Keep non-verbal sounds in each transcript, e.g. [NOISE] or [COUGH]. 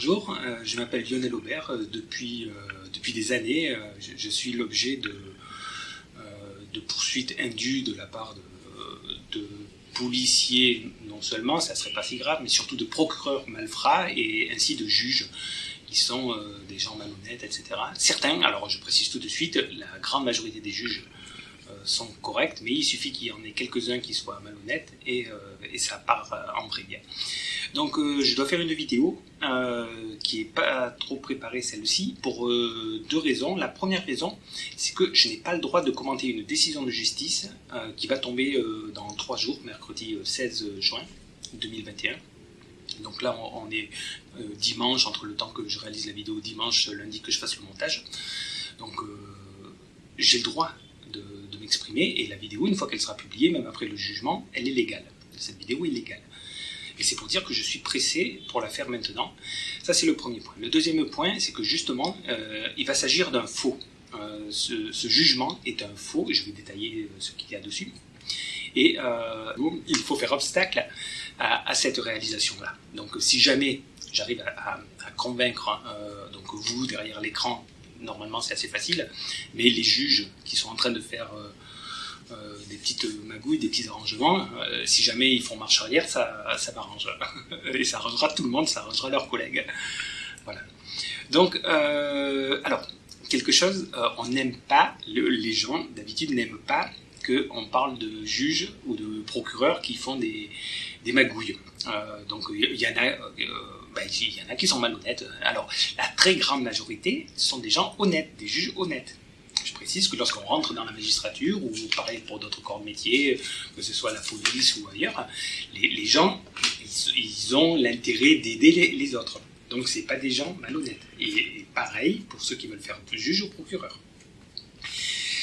bonjour, euh, je m'appelle Lionel Aubert. Euh, depuis, euh, depuis des années, je, suis l'objet de, de poursuites indues de la part de, de, policiers, non seulement, ça serait pas si grave, mais surtout de procureurs malfrats et ainsi de juges qui sont des gens malhonnêtes, etc. Certains, alors je précise tout de suite, la grande majorité des juges sont corrects, mais il suffit qu'il y en ait quelques-uns qui soient malhonnêtes et, et ça part en bien. Donc euh, je dois faire une vidéo euh, qui n'est pas trop préparée celle-ci pour euh, deux raisons. La première raison, c'est que je n'ai pas le droit de commenter une décision de justice qui va tomber dans trois jours, mercredi 16 juin 2021. Donc là, on, est dimanche, entre le temps que je réalise la vidéo, dimanche, lundi que je fasse le montage. Donc j'ai le droit de, de m'exprimer et la vidéo, une fois qu'elle sera publiée, même après le jugement, elle est légale. Cette vidéo est légale. Et c'est pour dire que je suis pressé pour la faire maintenant. Ça, c'est le premier point. Le deuxième point, c'est que justement, euh, il va s'agir d'un faux. Euh, ce, jugement est un faux, je vais détailler euh, ce qu'il y a dessus. Et il faut faire obstacle à, cette réalisation-là. Donc si jamais j'arrive à, convaincre donc vous derrière l'écran, normalement c'est assez facile, mais les juges qui sont en train de faire euh, des petites magouilles, des petits arrangements. Euh, si jamais ils font marche arrière, ça, ça m'arrange. [LAUGHS] Et ça arrangera tout le monde, ça arrangera leurs collègues. Voilà. Donc, euh, alors, quelque chose, on n'aime pas, les gens d'habitude n'aiment pas qu'on parle de juges ou de procureurs qui font des, des magouilles. donc, il y, en a. il y en a qui sont malhonnêtes. Alors, la très grande majorité sont des gens honnêtes, des juges honnêtes. Je précise que lorsqu'on rentre dans la magistrature, ou pareil pour d'autres corps de métier, que ce soit la police ou ailleurs, les, gens, ils, ont l'intérêt d'aider les, autres. Donc c'est pas des gens malhonnêtes. Et, pareil pour ceux qui veulent faire juge ou procureur.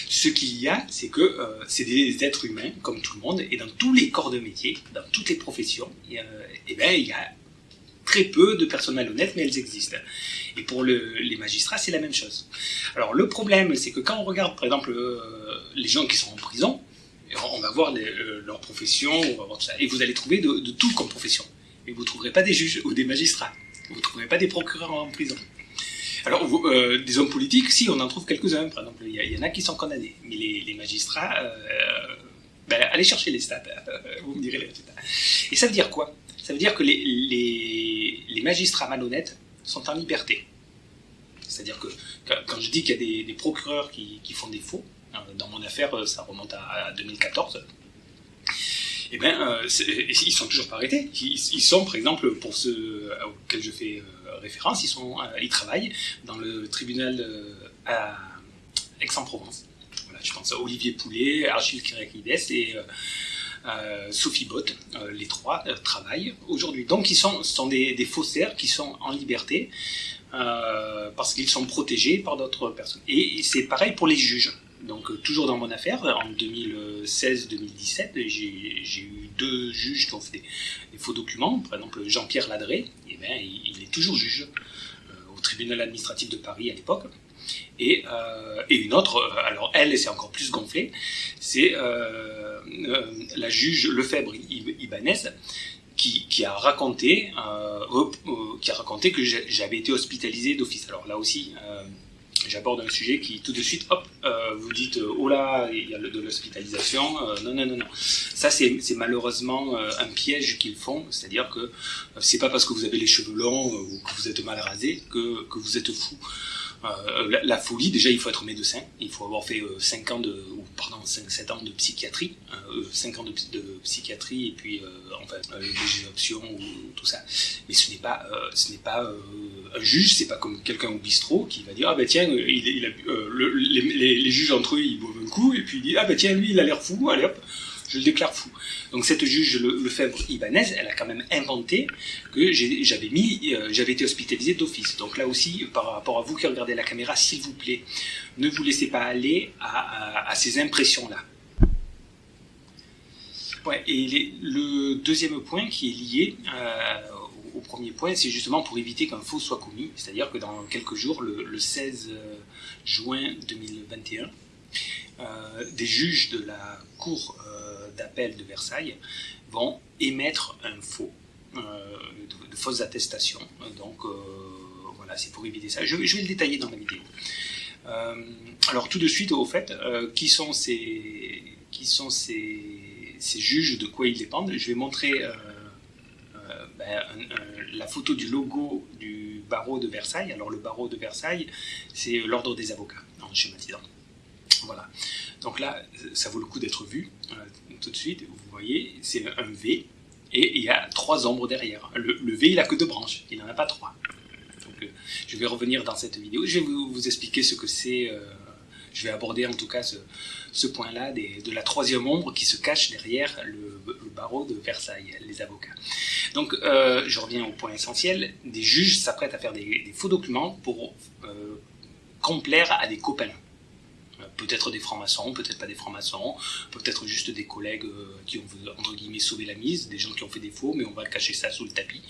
Ce qu'il y a, c'est que euh, c'est des êtres humains, comme tout le monde, et dans tous les corps de métier, dans toutes les professions, et, eh ben, il y a très peu de personnes malhonnêtes, mais elles existent. Et pour les magistrats, c'est la même chose. Alors le problème, c'est que quand on regarde, par exemple, euh, les gens qui sont en prison, on va voir euh, leur profession, on va voir tout ça, et vous allez trouver de, tout comme profession. Mais vous ne trouverez pas des juges ou des magistrats. Vous ne trouverez pas des procureurs en prison. Alors, euh, des hommes politiques, si, on en trouve quelques-uns. Par exemple, il y, en a qui sont condamnés. Mais les, magistrats, ben, allez chercher les stats. [LAUGHS] vous me direz les résultats. Et ça veut dire quoi? Ça veut dire que les, magistrats malhonnêtes sont en liberté. C'est-à-dire que quand je dis qu'il y a des, procureurs qui, font des faux, hein, dans mon affaire, euh, ça remonte à, 2014, eh bien, euh, ils sont toujours pas arrêtés. Ils, sont, par exemple, pour ceux auxquels je fais euh, référence, ils, travaillent dans le tribunal à Aix-en-Provence. Voilà, je pense à Olivier Poulet, Archil Kyriakides et euh, Sophie Bott, euh, les trois euh, travaillent aujourd'hui. Donc ils sont, des, faussaires qui sont en liberté parce qu'ils sont protégés par d'autres personnes. Et c'est pareil pour les juges. Donc toujours dans mon affaire, en 2016-2017, j'ai eu deux juges qui ont fait des, faux documents. Par exemple, Jean-Pierre Ladré, eh bien, il, est toujours juge au tribunal administratif de Paris à l'époque. Et, une autre, alors elle, c'est encore plus gonflé, c'est euh, la juge Lefebvre Ibanez qui, a raconté, euh, euh, qui a raconté que j'avais été hospitalisé d'office. Alors là aussi, j'aborde un sujet qui tout de suite, hop, vous dites, oh là, il y a de l'hospitalisation. non, non, non, non. Ça, c'est malheureusement un piège qu'ils font, c'est-à-dire que c'est pas parce que vous avez les cheveux longs ou que vous êtes mal rasé que vous êtes fou. Euh, la, folie, déjà, il faut être médecin, il faut avoir fait 5 euh, ans de, ou pardon, 5, 7 ans de psychiatrie, 5 euh, ans de, psychiatrie et puis enfin des options ou tout ça. Mais ce n'est pas, ce n'est pas un juge, c'est pas comme quelqu'un au bistrot qui va dire ah ben tiens, il, les, juges entre eux ils boivent un coup et puis il dit ah ben tiens lui il a l'air fou, allez hop je le déclare fou. Donc cette juge Lefebvre Ibanez, elle a quand même inventé que euh, j'avais été hospitalisé d'office. Donc là aussi, par rapport à vous qui regardez la caméra, s'il vous plaît, ne vous laissez pas aller à, ces impressions-là. Ouais, et le deuxième point qui est lié euh, au premier point, c'est justement pour éviter qu'un faux soit commis. C'est-à-dire que dans quelques jours, le, 16 euh, juin 2021, des juges de la Cour d'appel de Versailles vont émettre un faux. de, fausses attestations. Donc voilà, c'est pour éviter ça. Je, vais le détailler dans la vidéo. alors tout de suite, au fait, qui sont ces, qui sont ces, ces, juges, de quoi ils dépendent? Je vais montrer ben, la photo du logo du barreau de Versailles. Alors le barreau de Versailles, c'est l'ordre des avocats, en schématisant. Voilà. Donc là, ça vaut le coup d'être vu. Euh, tout de suite, vous voyez, c'est un V. Et il y a trois ombres derrière. Le, V, il n'a que deux branches. Il n'en a pas trois. Euh, je vais revenir dans cette vidéo. Je vais vous, expliquer ce que c'est. Euh, je vais aborder en tout cas ce, point-là de la troisième ombre qui se cache derrière le, barreau de Versailles, les avocats. Donc, je reviens au point essentiel. Des juges s'apprêtent à faire des, faux documents pour complaire à des copains peut-être des francs-maçons, peut-être pas des francs-maçons, peut-être juste des collègues euh, qui ont, entre guillemets, sauvé la mise, des gens qui ont fait des faux, mais on va cacher ça sous le tapis.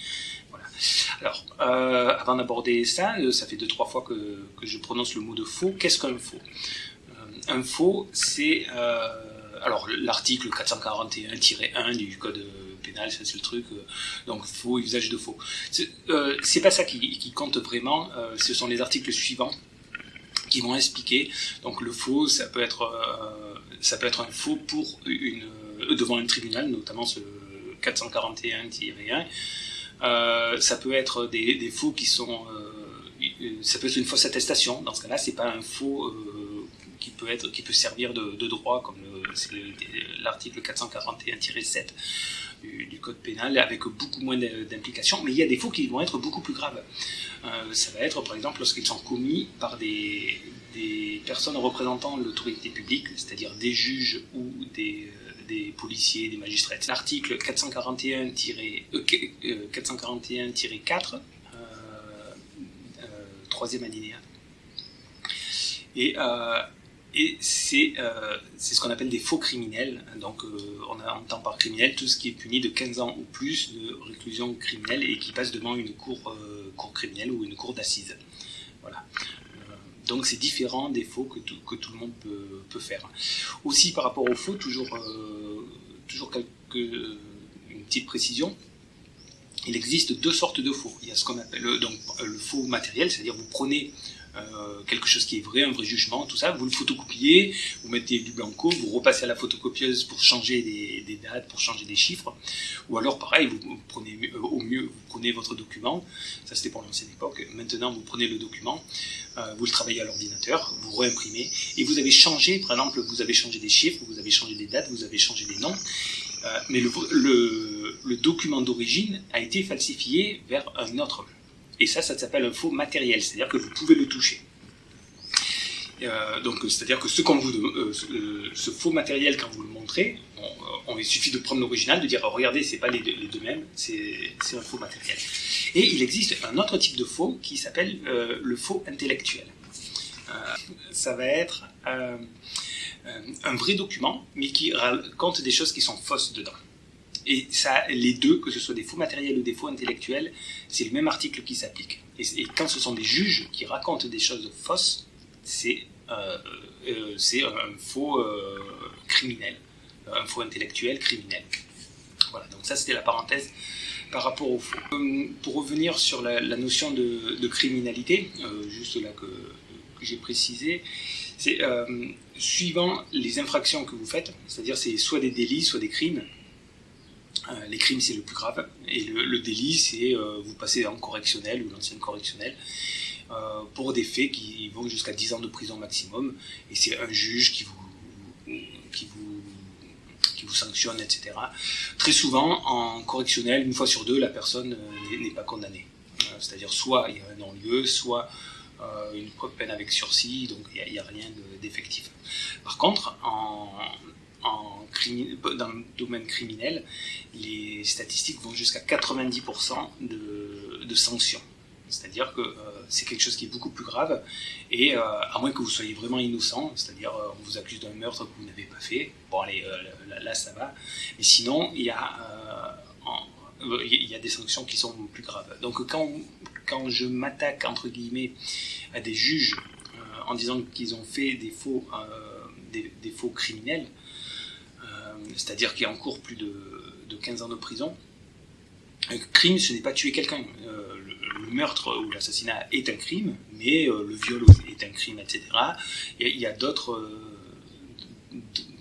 Alors, euh, avant d'aborder ça, euh, ça fait deux, trois fois que, je prononce le mot de faux. Qu'est-ce qu'un faux? Un faux, c'est... alors, l'article 441-1 du code pénal, c'est le truc, donc faux, usage de faux. C'est pas ça qui compte vraiment, ce sont les articles suivants qui vont expliquer. Donc le faux, ça peut être, euh, ça peut être un faux pour une, euh, devant un tribunal, notamment ce 441-1. Euh, ça peut être des, faux qui sont, ça peut être une fausse attestation. Dans ce cas-là, c'est pas un faux qui peut être, qui peut servir de, droit, comme l'article 441-7 du, code pénal, avec beaucoup moins d'implications. Mais il y a des faux qui vont être beaucoup plus graves. Euh, ça va être par exemple lorsqu'ils sont commis par des, personnes représentant l'autorité publique, c'est-à-dire des juges ou des, euh, policiers, des magistrats. L'article 441-4, euh, troisième alinéa. Et et euh, c'est ce qu'on appelle des faux criminels. Donc euh, on entend par criminel tout ce qui est puni de 15 ans ou plus de réclusion criminelle et qui passe devant une cour, euh, criminelle ou une cour d'assises. Voilà. donc c'est différent des faux que tout, le monde peut, faire. Aussi par rapport aux faux, toujours, une petite précision. Il existe deux sortes de faux. Il y a ce qu'on appelle le faux matériel, c'est-à-dire vous prenez euh, quelque chose qui est vrai, un vrai jugement, tout ça, vous le photocopiez, vous mettez du blanco, vous repassez à la photocopieuse pour changer des, dates, pour changer des chiffres, ou alors pareil, vous, prenez euh, au mieux, vous prenez votre document, ça c'était pour l'ancienne époque, maintenant vous prenez le document, euh, vous le travaillez à l'ordinateur, vous réimprimez, et vous avez changé, par exemple, vous avez changé des chiffres, vous avez changé des dates, vous avez changé des noms, mais le, le document d'origine a été falsifié vers un autre et ça, ça s'appelle un faux matériel, c'est-à-dire que vous pouvez le toucher. Euh, donc, c'est-à-dire que euh, euh, ce, faux matériel, quand vous le montrez, on, il suffit de prendre l'original, de dire oh, regardez, c'est pas les deux, mêmes, c'est un faux matériel. Et il existe un autre type de faux qui s'appelle le faux intellectuel. ça va être un vrai document, mais qui raconte des choses qui sont fausses dedans. Et les deux, que ce soit des faux matériels ou des faux intellectuels, c'est le même article qui s'applique. Et, quand ce sont des juges qui racontent des choses fausses, c'est euh, euh, un faux euh, criminel, un faux intellectuel criminel. Voilà, donc ça c'était la parenthèse par rapport au faux. Pour revenir sur la, notion de, criminalité, juste là que, j'ai précisé, c'est suivant les infractions que vous faites, c'est-à-dire c'est soit des délits, soit des crimes, euh, les crimes, c'est le plus grave. Et le, délit, c'est euh, vous passez en correctionnel ou l'ancienne correctionnelle euh, pour des faits qui vont jusqu'à 10 ans de prison maximum. Et c'est un juge qui vous, qui vous, qui vous sanctionne, etc. Très souvent, en correctionnel, une fois sur deux, la personne n'est pas condamnée. C'est-à-dire soit il y a un non-lieu, soit une peine avec sursis, donc il n'y a, a, rien d'effectif. Par contre, en, dans le domaine criminel, les statistiques vont jusqu'à 90% de, sanctions. C'est-à-dire que euh, c'est quelque chose qui est beaucoup plus grave, et euh, à moins que vous soyez vraiment innocent, c'est-à-dire euh, vous accuse d'un meurtre que vous n'avez pas fait, bon allez, là, ça va, mais sinon il y, a, y a des sanctions qui sont plus graves. Donc quand, quand je m'attaque entre guillemets à des juges en disant qu'ils ont fait des faux, des faux criminels, c'est-à-dire qui encourt plus de, 15 ans de prison, Un crime, ce n'est pas tuer quelqu'un. le, meurtre ou l'assassinat est un crime, mais le viol est un crime, etc. Il y a, d'autres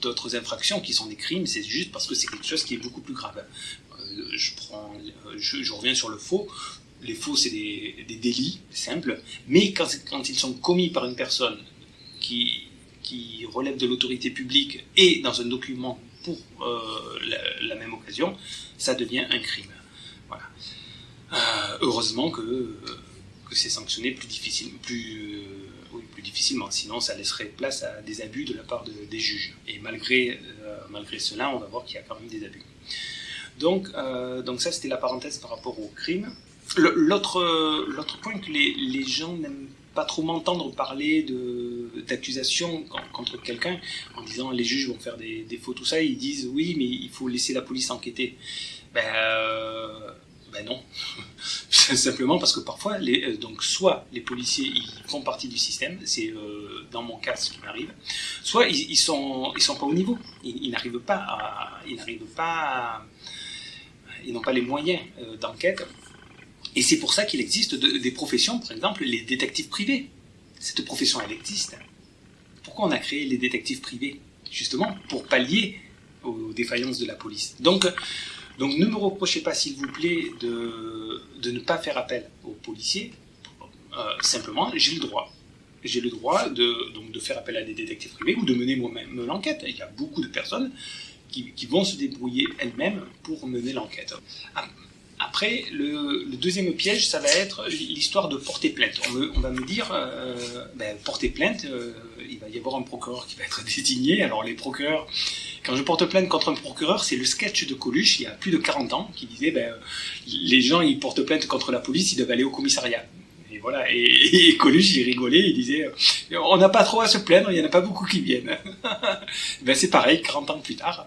d'autres infractions qui sont des crimes, c'est juste parce que c'est quelque chose qui est beaucoup plus grave. je, reviens sur le faux les faux, c'est des, délits simples, mais quand, ils sont commis par une personne qui relève de l'autorité publique et dans un document pour euh, la, même occasion, ça devient un crime. Voilà. Euh, heureusement que, que c'est sanctionné plus, difficile, plus, euh, plus difficilement, sinon ça laisserait place à des abus de la part des juges. Et malgré, malgré cela, on va voir qu'il y a quand même des abus. Donc, donc ça, c'était la parenthèse par rapport au crime. L'autre point que les, les gens n'aiment pas trop m'entendre parler d'accusations contre quelqu'un en disant les juges vont faire des, des, faux, tout ça, ils disent oui, mais il faut laisser la police enquêter. Ben, euh, ben non. [LAUGHS] Simplement parce que parfois, euh, donc soit les policiers ils font partie du système, c'est euh, dans mon cas ce qui m'arrive, soit ils, ils, sont, ils sont pas au niveau. Ils, n'arrivent pas à, ils n'arrivent pas ils n'ont pas les moyens d'enquête et c'est pour ça qu'il existe des professions, par exemple les détectives privés. Cette profession, elle existe. Pourquoi on a créé les détectives privés? Justement pour pallier aux défaillances de la police. Donc, donc ne me reprochez pas, s'il vous plaît, de, de, ne pas faire appel aux policiers. Euh, simplement, j'ai le droit. J'ai le droit de, donc, de faire appel à des détectives privés ou de mener moi-même l'enquête. Il y a beaucoup de personnes qui, vont se débrouiller elles-mêmes pour mener l'enquête. Ah, après, le, deuxième piège, ça va être l'histoire de porter plainte. On, va me dire, euh, ben, porter plainte, euh, il va y avoir un procureur qui va être [LAUGHS] désigné. Alors les procureurs, quand je porte plainte contre un procureur, c'est le sketch de Coluche, il y a plus de 40 ans, qui disait, ben, les gens, ils portent plainte contre la police, ils doivent aller au commissariat. Et voilà, et, Coluche, il rigolait, il disait, on n'a pas trop à se plaindre, il n'y en a pas beaucoup qui viennent. [LAUGHS] ben, c'est pareil, 40 ans plus tard.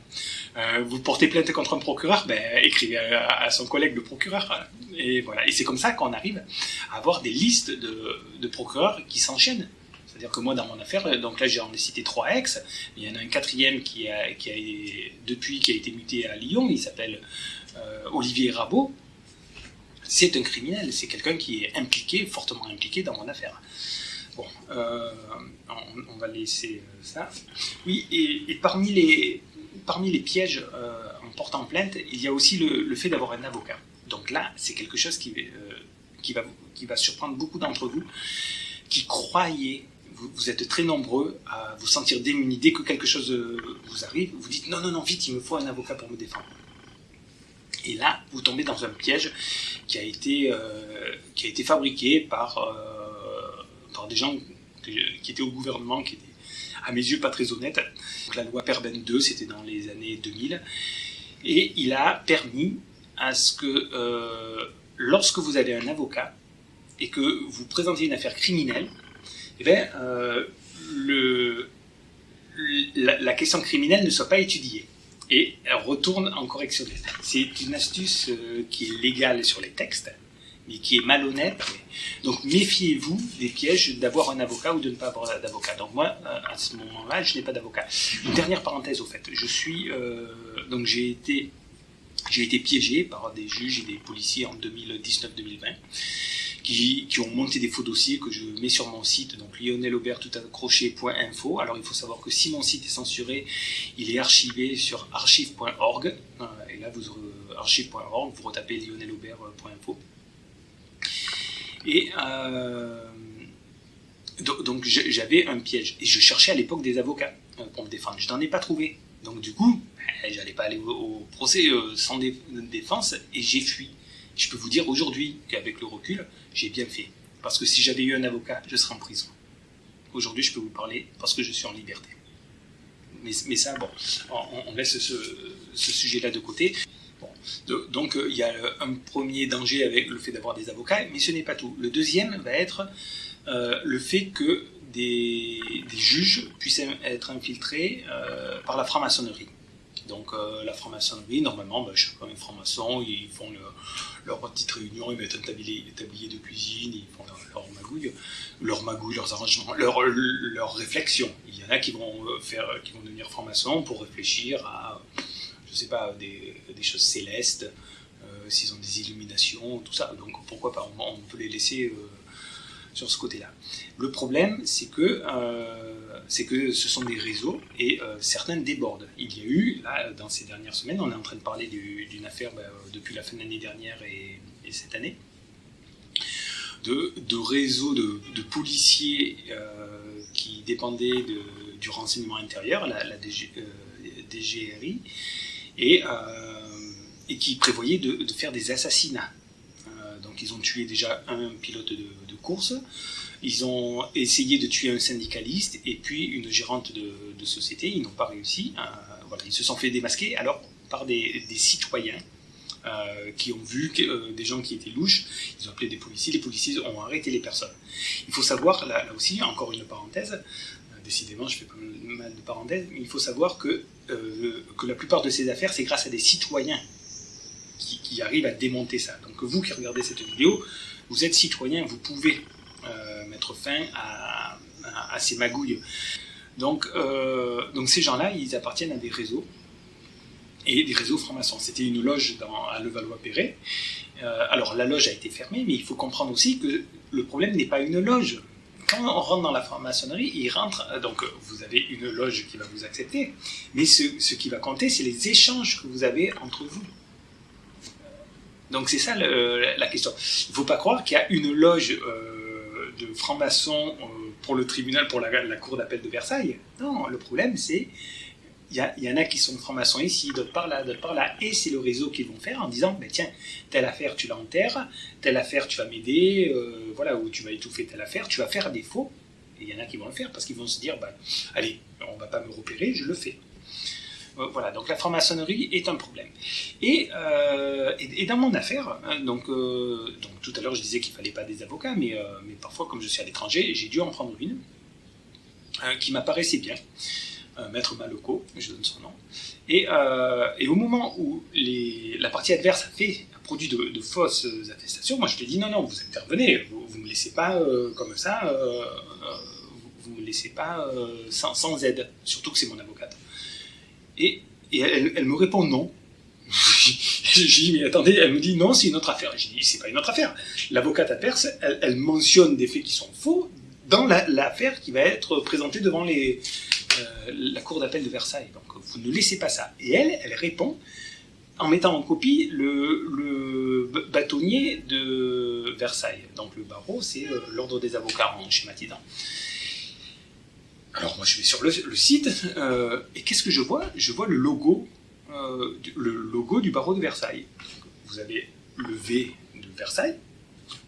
Euh, vous portez plainte contre un procureur, ben, écrivez à, son collègue le procureur. Et voilà. Et c'est comme ça qu'on arrive à avoir des listes de, procureurs qui s'enchaînent. C'est-à-dire que moi, dans mon affaire, donc là, j'en ai cité trois ex. Il y en a un quatrième qui a, qui a depuis qui a été muté à Lyon. Il s'appelle euh, Olivier Rabot. C'est un criminel. C'est quelqu'un qui est impliqué, fortement impliqué dans mon affaire. Bon, euh, on, va laisser ça. Oui, et parmi les, parmi les pièges euh, en portant plainte, il y a aussi le, fait d'avoir un avocat. Donc là, c'est quelque chose qui, euh, va, surprendre beaucoup d'entre vous, qui croyez, vous, êtes très nombreux à vous sentir démunis. Dès que quelque chose euh, vous arrive, vous dites non, non, non, vite, il me faut un avocat pour me défendre. Et là, vous tombez dans un piège qui a été, fabriqué par, des gens qui étaient au gouvernement, à mes yeux pas très honnête. la loi Perben 2, c'était dans les années 2000, et il a permis à ce que euh, lorsque vous avez un avocat et que vous présentez une affaire criminelle, eh bien, euh, la, question criminelle ne soit pas étudiée et retourne en correctionnel. C'est une astuce euh, qui est légale sur les textes, mais qui est malhonnête. Donc méfiez-vous des pièges d'avoir un avocat ou de ne pas avoir d'avocat. Donc moi, euh, à ce moment-là, je n'ai pas d'avocat. Une dernière parenthèse au fait. Je suis euh, donc j'ai été j'ai été piégé par des juges et des policiers en 2019-2020 qui, ont monté des faux dossiers que je mets sur mon site, donc lionelaubert.info. Alors il faut savoir que si mon site est censuré, il est archivé sur archive.org. Euh, et là, vous archive.org, vous retapez lionelaubert.info. Et euh, donc, j'avais un piège. Et je cherchais à l'époque des avocats euh, pour me défendre. Je n'en ai pas trouvé. Donc du coup, ben, j'allais pas aller au, procès euh, sans défense et j'ai fui. Je peux vous dire aujourd'hui qu'avec le recul, j'ai bien fait. Parce que si j'avais eu un avocat, je serais en prison. Aujourd'hui, je peux vous parler parce que je suis en liberté. Mais, ça, bon, on, laisse ce sujet-là de côté donc euh, il y a un premier danger avec le fait d'avoir des avocats, mais ce n'est pas tout. Le deuxième va être euh, le fait que des, juges puissent être infiltrés euh, par la franc-maçonnerie. Donc la franc-maçonnerie, normalement, ben, chacun est franc-maçon, ils font leur petite réunion, ils mettent un tablier, de cuisine, ils font leur, magouille, leur magouille, leurs arrangements, leurs leur réflexions. Il y en a qui vont, faire, qui vont devenir franc-maçon pour réfléchir à je sais pas, des, choses célestes, euh, s'ils ont des illuminations, tout ça. Donc pourquoi pas, on, peut les laisser sur ce côté-là. Le problème, c'est que, c'est que ce sont des réseaux et certains débordent. Il y a eu, là, dans ces dernières semaines, on est en train de parler d'une affaire bah, depuis la fin de l'année dernière et, cette année, de, de réseaux de, policiers qui dépendaient de, du renseignement intérieur, la DGRI, et, euh, et qui prévoyait de, faire des assassinats. Euh, donc ils ont tué déjà un pilote de, course, ils ont essayé de tuer un syndicaliste et puis une gérante de, société, ils n'ont pas réussi. Euh, voilà, ils se sont fait démasquer alors par des, citoyens qui ont vu des gens qui étaient louches, ils ont appelé des policiers, les policiers ont arrêté les personnes. Il faut savoir, là, là aussi, encore une parenthèse, décidément, je fais pas mal de parenthèses, mais il faut savoir que, euh, que la plupart de ces affaires, c'est grâce à des citoyens qui, arrivent à démonter ça. Donc vous qui regardez cette vidéo, vous êtes citoyen, vous pouvez euh, mettre fin à, ces magouilles. Donc, euh, donc ces gens-là, ils appartiennent à des réseaux, et des réseaux francs-maçons. C'était une loge à Levallois-Perret. alors la loge a été fermée, mais il faut comprendre aussi que le problème n'est pas une loge quand on rentre dans la franc-maçonnerie, il rentre, euh, donc euh, vous avez une loge qui va vous accepter, mais ce, qui va compter, c'est les échanges que vous avez entre vous. Donc c'est ça la question. Il ne faut pas croire qu'il y a une loge euh, de francs-maçons pour le tribunal, pour la cour d'appel de Versailles. Non, le problème c'est il y, en a qui sont francs-maçons ici, d'autres par là, d'autres par là, et c'est le réseau qu'ils vont faire en disant, tiens, telle affaire tu l'enterres, telle affaire tu vas m'aider, euh, voilà, ou tu vas étouffer telle affaire, tu vas faire des faux, et il y en a qui vont le faire parce qu'ils vont se dire, ben, allez, on va pas me repérer, je le fais. Euh, voilà, donc la franc-maçonnerie est un problème. Et, euh, dans mon affaire, hein, donc, tout à l'heure je disais qu'il fallait pas des avocats, mais, mais parfois comme je suis à l'étranger, j'ai dû en prendre une qui m'apparaissait bien. Euh, maître Maloco, je donne son nom. Et, euh, au moment où la partie adverse a, fait, produit de, fausses attestations, moi je lui ai dit non, non, vous intervenez, vous ne me laissez pas euh, comme ça, vous ne me laissez pas sans, aide, surtout que c'est mon avocate. Et, elle, me répond non. [LAUGHS] J'ai dit, mais attendez, elle me dit non, c'est une autre affaire. J'ai dit, c'est pas une autre affaire. L'avocate elle, elle, mentionne des faits qui sont faux dans l'affaire qui va être présentée devant les, euh, la cour d'appel de Versailles. Donc vous ne laissez pas ça. Et elle, elle répond en mettant en copie le, bâtonnier de Versailles. Donc le barreau, c'est euh, l'ordre des avocats en schématisant. Alors moi je vais sur le, site euh, et qu'est-ce que je vois? Je vois le logo, le logo du barreau de Versailles. Vous avez le V de Versailles.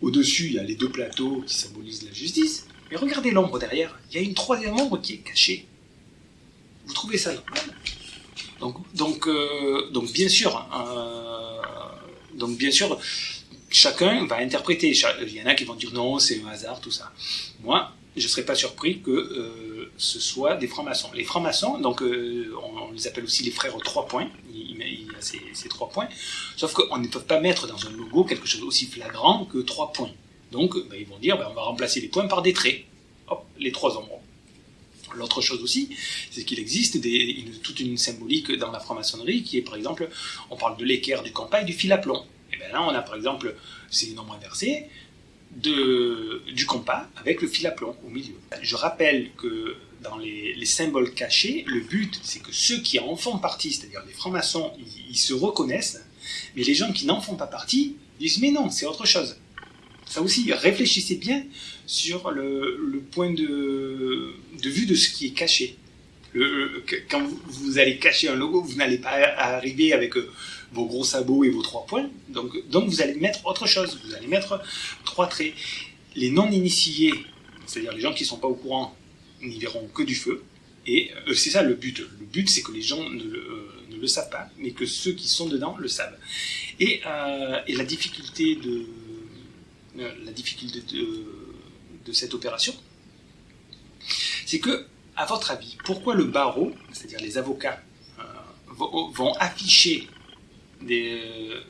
Au-dessus, il y a les deux plateaux qui symbolisent la justice. Mais regardez l'ombre derrière. Il y a une troisième ombre qui est cachée. Vous trouvez ça normal donc, donc, euh, donc, bien sûr, euh, donc bien sûr, chacun va interpréter. Il y en a qui vont dire non, c'est un hasard, tout ça. Moi, je ne serais pas surpris que euh, ce soit des francs-maçons. Les francs-maçons, donc on, les appelle aussi les frères aux trois points. Il, y a ces, trois points. Sauf qu'on ne peut pas mettre dans un logo quelque chose aussi flagrant que trois points. Donc, ben, ils vont dire, ben, on va remplacer les points par des traits. Hop, les trois ombres. L'autre chose aussi, c'est qu'il existe toute une symbolique dans la franc-maçonnerie qui est, par exemple, on parle de l'équerre, du campagne, du fil à plomb. Et bien là, on a par exemple, c'est une ombre inversée, de, du compas avec le fil à plomb au milieu. Je rappelle que dans les, symboles cachés, le but, c'est que ceux qui en font partie, c'est-à-dire les francs-maçons, ils, se reconnaissent, mais les gens qui n'en font pas partie disent mais non, c'est autre chose. Ça aussi, réfléchissez bien sur le, point de, vue de ce qui est caché. quand vous, allez cacher un logo, vous n'allez pas arriver avec euh, vos gros sabots et vos trois points. Donc, vous allez mettre autre chose. Vous allez mettre trois traits. Les non-initiés, c'est-à-dire les gens qui ne sont pas au courant, n'y verront que du feu. Et euh, c'est ça le but. Le but, c'est que les gens ne le, euh, savent pas, mais que ceux qui sont dedans le savent. Et, et la difficulté de la difficulté de, cette opération, c'est que, à votre avis, pourquoi le barreau, c'est-à-dire les avocats, euh, vont, afficher des,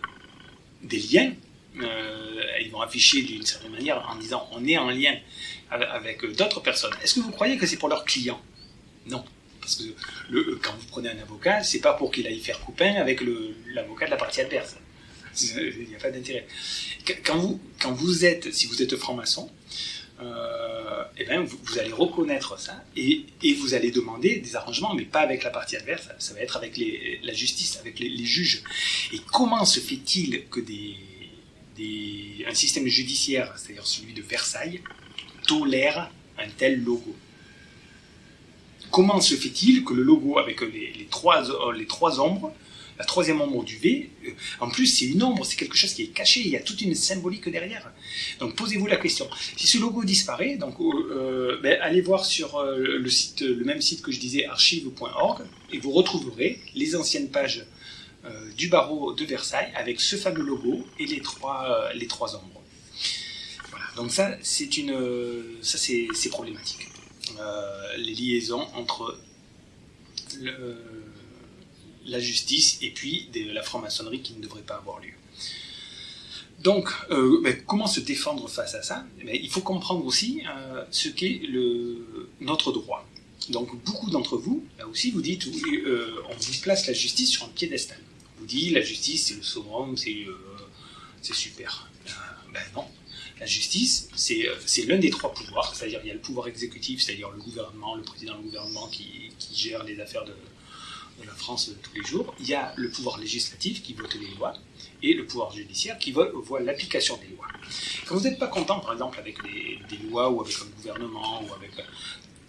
liens, euh, ils vont afficher d'une certaine manière en disant on est en lien avec, d'autres personnes. Est-ce que vous croyez que c'est pour leurs clients? Non. Parce que quand vous prenez un avocat, c'est pas pour qu'il aille faire copain avec l'avocat de la partie adverse. Il n'y a pas d'intérêt. Quand vous, êtes, si vous êtes franc-maçon, euh, eh ben, vous, allez reconnaître ça et, vous allez demander des arrangements, mais pas avec la partie adverse, ça, va être avec la justice, avec les, juges. Et comment se fait-il que des, un système judiciaire, c'est-à-dire celui de Versailles, tolère un tel logo? Comment se fait-il que le logo avec les, trois, les trois ombres troisième ombre du V, euh, en plus c'est une ombre, c'est quelque chose qui est caché, il y a toute une symbolique derrière. Donc posez-vous la question. Si ce logo disparaît, donc euh, euh, ben, allez voir sur le site, le même site que je disais, archive.org, et vous retrouverez les anciennes pages du barreau de Versailles avec ce fameux logo et les trois, les trois ombres. Voilà. Donc ça c'est une, ça c'est problématique. les liaisons entre le, la justice et puis de la franc-maçonnerie qui ne devrait pas avoir lieu. Donc, euh, comment se défendre face à ça? Il faut comprendre aussi euh, ce qu'est notre droit. Donc, beaucoup d'entre vous, là aussi, vous dites, euh, on vous place la justice sur un piédestal. On vous dit, la justice, c'est le summum, c'est super. ben non. La justice, c'est l'un des trois pouvoirs, c'est-à-dire il y a le pouvoir exécutif, c'est-à-dire le gouvernement, le président du gouvernement qui gère les affaires de, la France de tous les jours, il y a le pouvoir législatif qui vote les lois et le pouvoir judiciaire qui voit, l'application des lois. Quand vous n'êtes pas content, par exemple, avec des lois ou avec un gouvernement, ou avec,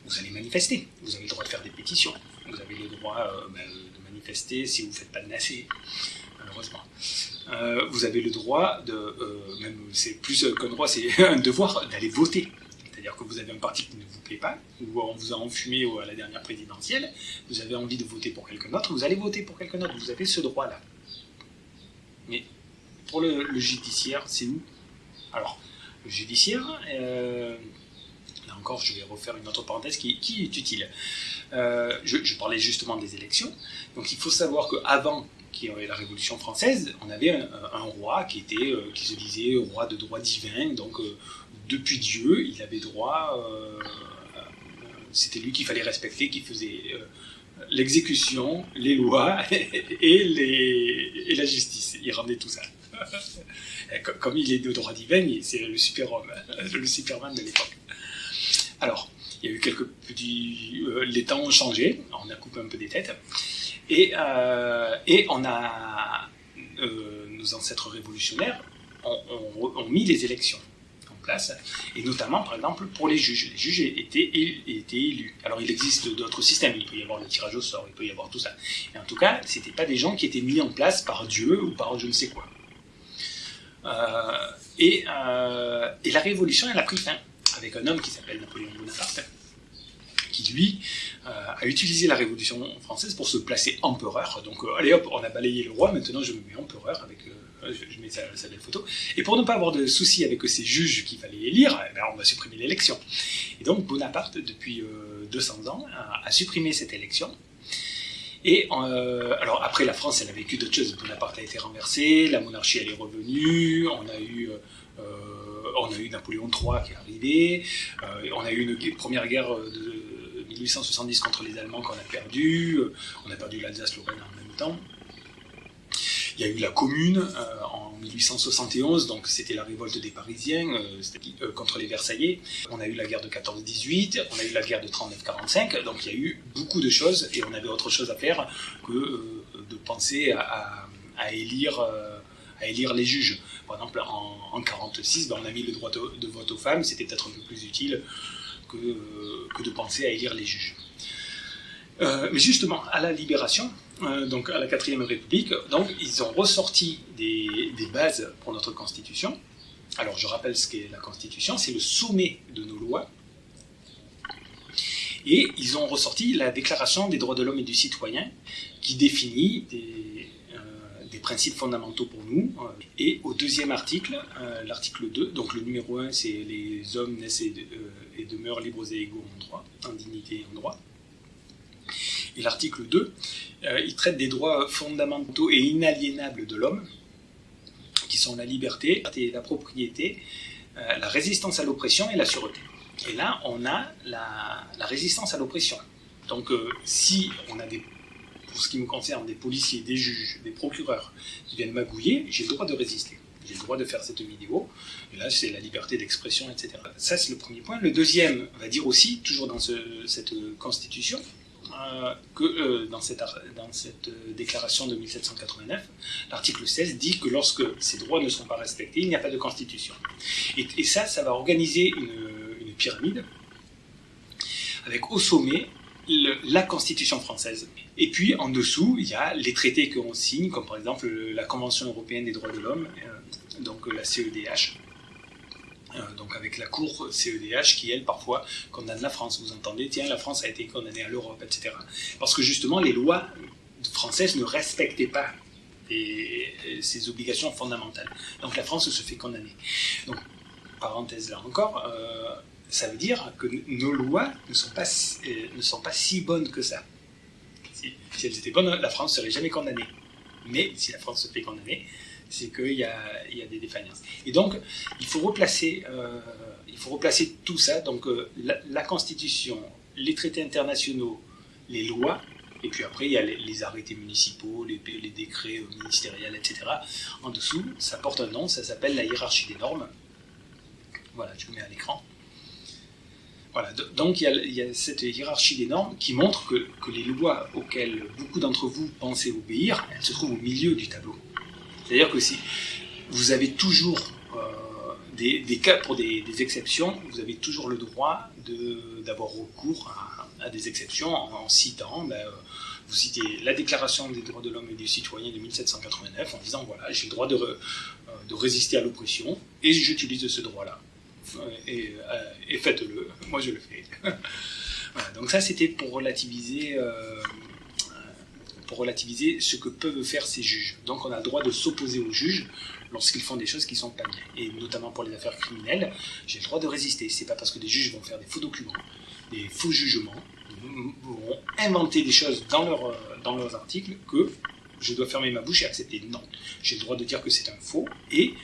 vous allez manifester. Vous avez le droit de faire des pétitions. Vous avez le droit euh, ben, de manifester si vous ne faites pas de nacé, malheureusement. Euh, vous avez le droit de, euh, même c'est plus qu'un droit, c'est [LAUGHS] un devoir d'aller voter. C'est-à-dire que vous avez un parti qui ne vous plaît pas, ou on vous a enfumé à la dernière présidentielle, vous avez envie de voter pour quelqu'un d'autre, vous allez voter pour quelqu'un d'autre, vous avez ce droit-là. Mais pour le, judiciaire, c'est où? Alors, le judiciaire, euh, là encore, je vais refaire une autre parenthèse qui, est utile. Euh, je, parlais justement des élections. Donc il faut savoir qu'avant qu'il y ait la Révolution française, on avait un, roi qui, était, euh, qui se disait roi de droit divin, donc depuis Dieu, il avait droit, euh, c'était lui qu'il fallait respecter, qui faisait euh, l'exécution, les lois [LAUGHS] et, la justice. Il rendait tout ça. [LAUGHS] Comme il est de droit divin, c'est le super-homme, [LAUGHS] le superman de l'époque. Alors, il y a eu quelques petits... Euh, les temps ont changé, on a coupé un peu des têtes, et, on a... nos ancêtres révolutionnaires ont mis les élections place, et notamment, par exemple, pour les juges. Les juges étaient, étaient élus. Alors, il existe d'autres systèmes, il peut y avoir le tirage au sort, il peut y avoir tout ça. Mais en tout cas, ce n'étaient pas des gens qui étaient mis en place par Dieu ou par je ne sais quoi. Euh, et, euh, et, la révolution, elle a pris fin avec un homme qui s'appelle Napoléon Bonaparte, qui lui euh, a utilisé la Révolution française pour se placer empereur. Donc, allez hop, on a balayé le roi, maintenant je me mets empereur avec je, mets sa, belle photo. Et pour ne pas avoir de soucis avec ces juges qu'il fallait élire, eh ben, on va supprimer l'élection. Et donc Bonaparte, depuis 200 euh, ans, a, supprimé cette élection. Et euh, alors après, la France, elle a vécu d'autres choses. Bonaparte a été renversé, la monarchie, elle est revenue. On a eu, euh, on a eu Napoléon III qui est arrivé. on a eu une première guerre de 1870 contre les Allemands qu'on a perdu. On a perdu l'Alsace-Lorraine en même temps. Il y a eu la Commune euh, en 1871, donc c'était la révolte des Parisiens euh, euh, contre les Versaillais. On a eu la guerre de 14-18, on a eu la guerre de 39-45, donc il y a eu beaucoup de choses et on avait autre chose à faire que de penser à, élire à élire les juges. Par exemple, en, 1946, ben, on a mis le droit de, vote aux femmes, c'était peut-être un peu plus utile que, que, de penser à élire les juges. mais justement, à la libération, euh, donc à la 4ème République, donc ils ont ressorti des, bases pour notre Constitution. Alors je rappelle ce qu'est la Constitution, c'est le sommet de nos lois. Et ils ont ressorti la Déclaration des droits de l'homme et du citoyen, qui définit des, euh, principes fondamentaux pour nous. Et au deuxième article, euh, l'article 2, donc le numéro 1, c'est les hommes naissent et, et demeurent libres et égaux en droit, en dignité et en droit. Et l'article 2, euh, il traite des droits fondamentaux et inaliénables de l'homme, qui sont la liberté, la propriété, euh, la résistance à l'oppression et la sûreté. Et là, on a la, résistance à l'oppression. Donc, euh, si on a des pour ce qui me concerne, des policiers, des juges, des procureurs qui viennent magouiller, j'ai le droit de résister. J'ai le droit de faire cette vidéo. Et là, c'est la liberté d'expression, etc. Ça, c'est le premier point. Le deuxième va dire aussi, toujours dans cette constitution, euh, que euh, dans, cette, cette déclaration de 1789, l'article 16 dit que lorsque ces droits ne sont pas respectés, il n'y a pas de constitution. Et, ça, ça va organiser une pyramide avec au sommet la Constitution française. Et puis en dessous, il y a les traités qu'on signe, comme par exemple la Convention européenne des droits de l'homme, euh, donc la CEDH, euh, donc avec la Cour CEDH qui, elle, parfois condamne la France. Vous entendez, tiens, la France a été condamnée à l'Europe, etc. Parce que justement, les lois françaises ne respectaient pas ces obligations fondamentales. Donc la France se fait condamner. Donc, parenthèse là encore, euh, ça veut dire que nos lois euh, ne sont pas si bonnes que ça. Si, elles étaient bonnes, la France ne serait jamais condamnée. Mais si la France se fait condamner, c'est qu'il y a, des défaillances. Et donc, il faut replacer, euh, tout ça, donc euh, la, Constitution, les traités internationaux, les lois, et puis après, il y a les, arrêtés municipaux, les, les, décrets ministériels, etc. En dessous, ça porte un nom, ça s'appelle la hiérarchie des normes. Voilà, je le mets à l'écran. Donc il y, a, cette hiérarchie des normes qui montre que, les lois auxquelles beaucoup d'entre vous pensez obéir, elles se trouvent au milieu du tableau. C'est-à-dire que si vous avez toujours euh, des, cas pour des, exceptions, vous avez toujours le droit d'avoir recours à, des exceptions en, citant, ben, euh, vous citez la Déclaration des droits de l'homme et du citoyen de 1789 en disant voilà, j'ai le droit euh, de résister à l'oppression et j'utilise ce droit-là et, et faites-le, moi je le fais. [LAUGHS] donc ça c'était pour relativiser, euh, pour relativiser ce que peuvent faire ces juges. Donc on a le droit de s'opposer aux juges lorsqu'ils font des choses qui sont pas bien. Et notamment pour les affaires criminelles, j'ai le droit de résister. C'est pas parce que des juges vont faire des faux documents, des faux jugements, vont inventer des choses dans, leur, dans leurs articles que je dois fermer ma bouche et accepter. Non, j'ai le droit de dire que c'est un faux et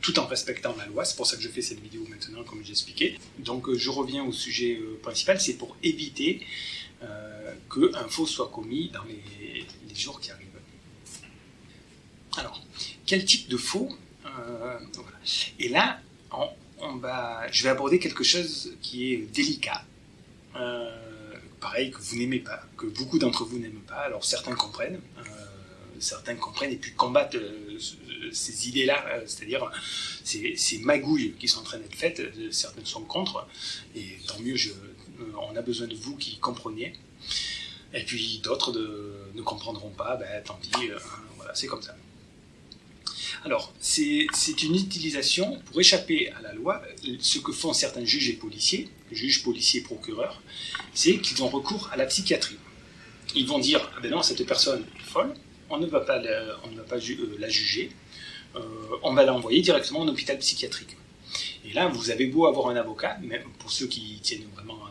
tout en respectant la loi. C'est pour ça que je fais cette vidéo maintenant, comme j'expliquais. Donc euh, je reviens au sujet euh, principal, c'est pour éviter euh, qu'un faux soit commis dans les, jours qui arrivent. Alors, quel type de faux Et là, je vais aborder quelque chose qui est délicat. pareil, que vous n'aimez pas, que beaucoup d'entre vous n'aiment pas. Alors certains comprennent, certains comprennent et puis combattent ces idées-là, euh, c'est-à-dire ces, magouilles qui sont en train d'être faites, euh, certaines sont contre, et tant mieux, euh, on a besoin de vous qui compreniez. Et puis d'autres ne comprendront pas, ben, tant pis, voilà, c'est comme ça. Alors, c'est une utilisation pour échapper à la loi. Ce que font certains juges et policiers, juges, policiers, procureurs, c'est qu'ils ont recours à la psychiatrie. Ils vont dire, ah ben non, cette personne est folle, on ne va pas on ne va pas la juger, euh, on va l'envoyer directement en hôpital psychiatrique. Et là, vous avez beau avoir un avocat, même pour ceux qui tiennent vraiment un,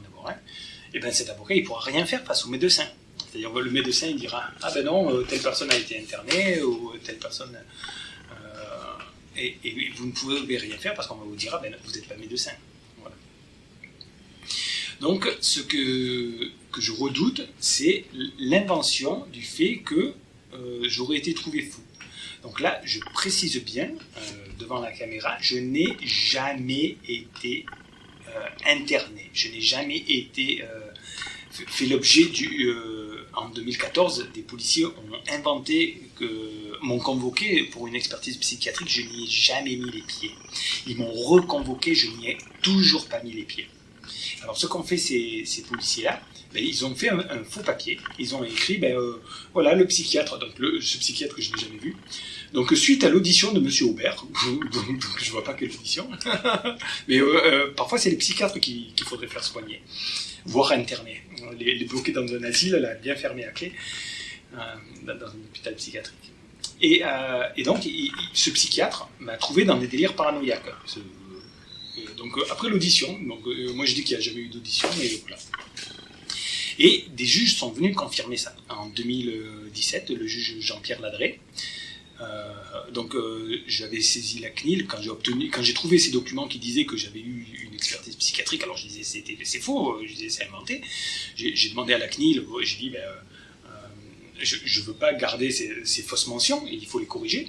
et eh ben cet avocat, il pourra rien faire face au médecin. C'est-à-dire le médecin, il dira ah ben non, euh, telle personne a été internée ou telle personne euh, et, vous ne pouvez rien faire parce qu'on va vous dire ah ben vous n'êtes pas médecin. Donc ce que je redoute, c'est l'invention du fait que j'aurais été trouvé fou. Donc là, je précise bien euh, devant la caméra, je n'ai jamais été euh, interné. Je n'ai jamais été euh, fait l'objet du. en 2014, des policiers ont inventé que m'ont convoqué pour une expertise psychiatrique. Je n'y ai jamais mis les pieds. Ils m'ont reconvoqué, je n'y ai toujours pas mis les pieds. Alors, ce qu'ont fait ces, policiers-là, ils ont fait un, faux papier. Ils ont écrit, ben, voilà, le psychiatre, donc le, ce psychiatre que je n'ai jamais vu, donc suite à l'audition de Monsieur Aubert, [LAUGHS] donc, je vois pas quelle audition, [LAUGHS] mais euh, euh, parfois c'est les psychiatres qu'il faudrait faire soigner, voire interner. Les, les, bloquer dans un asile, là, bien fermé à clé, euh, dans un hôpital psychiatrique. Et, donc ce psychiatre m'a trouvé dans des délires paranoïaques. donc après l'audition, donc moi je dis qu'il n'y a jamais eu d'audition, mais voilà. Et des juges sont venus confirmer ça. En 2017, le juge Jean-Pierre Ladré euh, donc euh, j'avais saisi la CNIL quand j'ai trouvé ces documents qui disaient que j'avais eu une expertise psychiatrique. Alors je disais c'était c'est faux, je disais c'est inventé. J'ai demandé à la CNIL, j'ai dit ben, euh, je ne veux pas garder ces, fausses mentions, et il faut les corriger.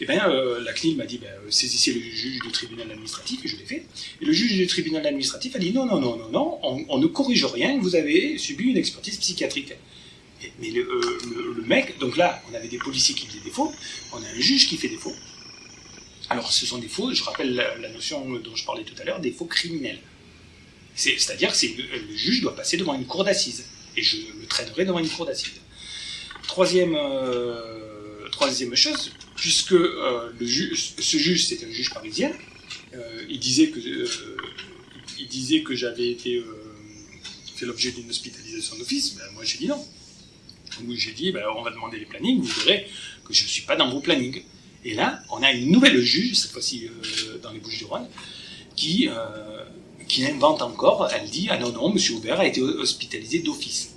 Et bien, la CNIL m'a dit, ben, saisissez le juge du tribunal administratif, et je l'ai fait. Et le juge du tribunal administratif a dit, non, non, non, non, non, on, ne corrige rien, vous avez subi une expertise psychiatrique. mais le, le, mec, donc là, on avait des policiers qui faisaient des faux, on a un juge qui fait des faux. Alors, ce sont des faux, je rappelle la, notion dont je parlais tout à l'heure, des faux criminels. C'est-à-dire que le juge doit passer devant une cour d'assises, et je le traînerai devant une cour d'assises. Troisième, euh, troisième chose, puisque euh, ce juge, c'était un juge parisien, euh, il disait que, j'avais été fait l'objet d'une hospitalisation d'office, ben, moi j'ai dit non. j'ai dit, ben, on va demander les plannings, vous verrez que je ne suis pas dans vos plannings. Et là, on a une nouvelle juge, cette fois-ci dans les Bouches-du-Rhône, qui, qui invente encore, elle dit, ah non, non, M. Aubert a été hospitalisé d'office.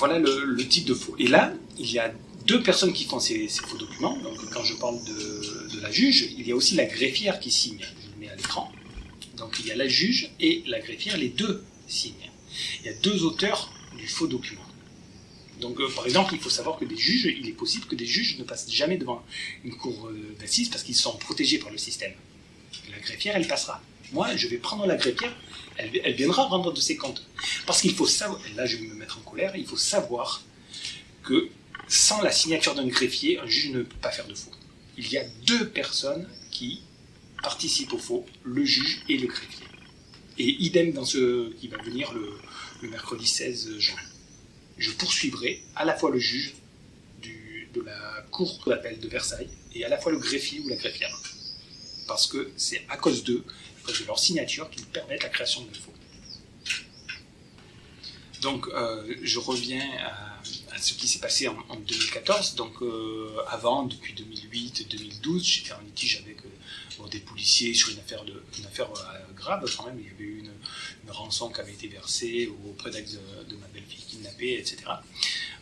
Voilà le, type de faux. Et là, il y a deux personnes qui font ces, faux documents. Donc, quand je parle de, la juge, il y a aussi la greffière qui signe. Je le mets à l'écran. Donc, il y a la juge et la greffière, les deux signent. Il y a deux auteurs du faux document. Donc, euh, par exemple, il faut savoir que des juges, il est possible que des juges ne passent jamais devant une cour euh, d'assises parce qu'ils sont protégés par le système. La greffière, elle passera. Moi, je vais prendre la greffière elle, viendra rendre de ses comptes. Parce qu'il faut savoir, là je vais me mettre en colère, il faut savoir que sans la signature d'un greffier, un juge ne peut pas faire de faux. Il y a deux personnes qui participent au faux, le juge et le greffier. Et idem dans ce qui va venir le, mercredi 16 juin. Je poursuivrai à la fois le juge de la cour d'appel de Versailles et à la fois le greffier ou la greffière. Parce que c'est à cause d'eux de leur signature qui permettent la création de faux. Donc, euh, je reviens à, ce qui s'est passé en, 2014. Donc, euh, avant, depuis 2008-2012, j'étais en litige avec euh, des policiers sur une affaire, de, une affaire grave quand même. Il y avait eu une, rançon qui avait été versée au prétexte de, ma belle-fille kidnappée, etc.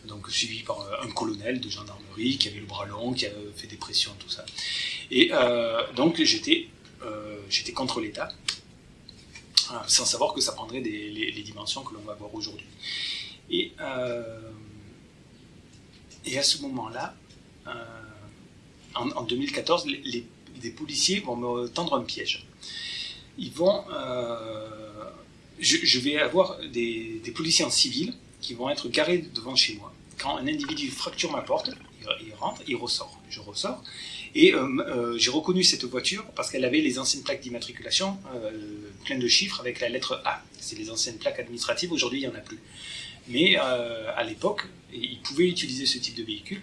Donc, suivi par un colonel de gendarmerie qui avait le bras long, qui avait fait des pressions, tout ça. Et donc, j'étais j'étais contre l'État, euh, sans savoir que ça prendrait les, dimensions que l'on va voir aujourd'hui. Et, euh, à ce moment-là, en, 2014, les, policiers vont me tendre un piège. Ils vont, je, vais avoir des, policiers en civil qui vont être garés devant chez moi. Quand un individu fracture ma porte, il rentre, il ressort. Je ressors et euh, euh, j'ai reconnu cette voiture parce qu'elle avait les anciennes plaques d'immatriculation euh, pleines de chiffres avec la lettre A. C'est les anciennes plaques administratives, aujourd'hui il n'y en a plus. Mais à l'époque, ils pouvaient utiliser ce type de véhicule.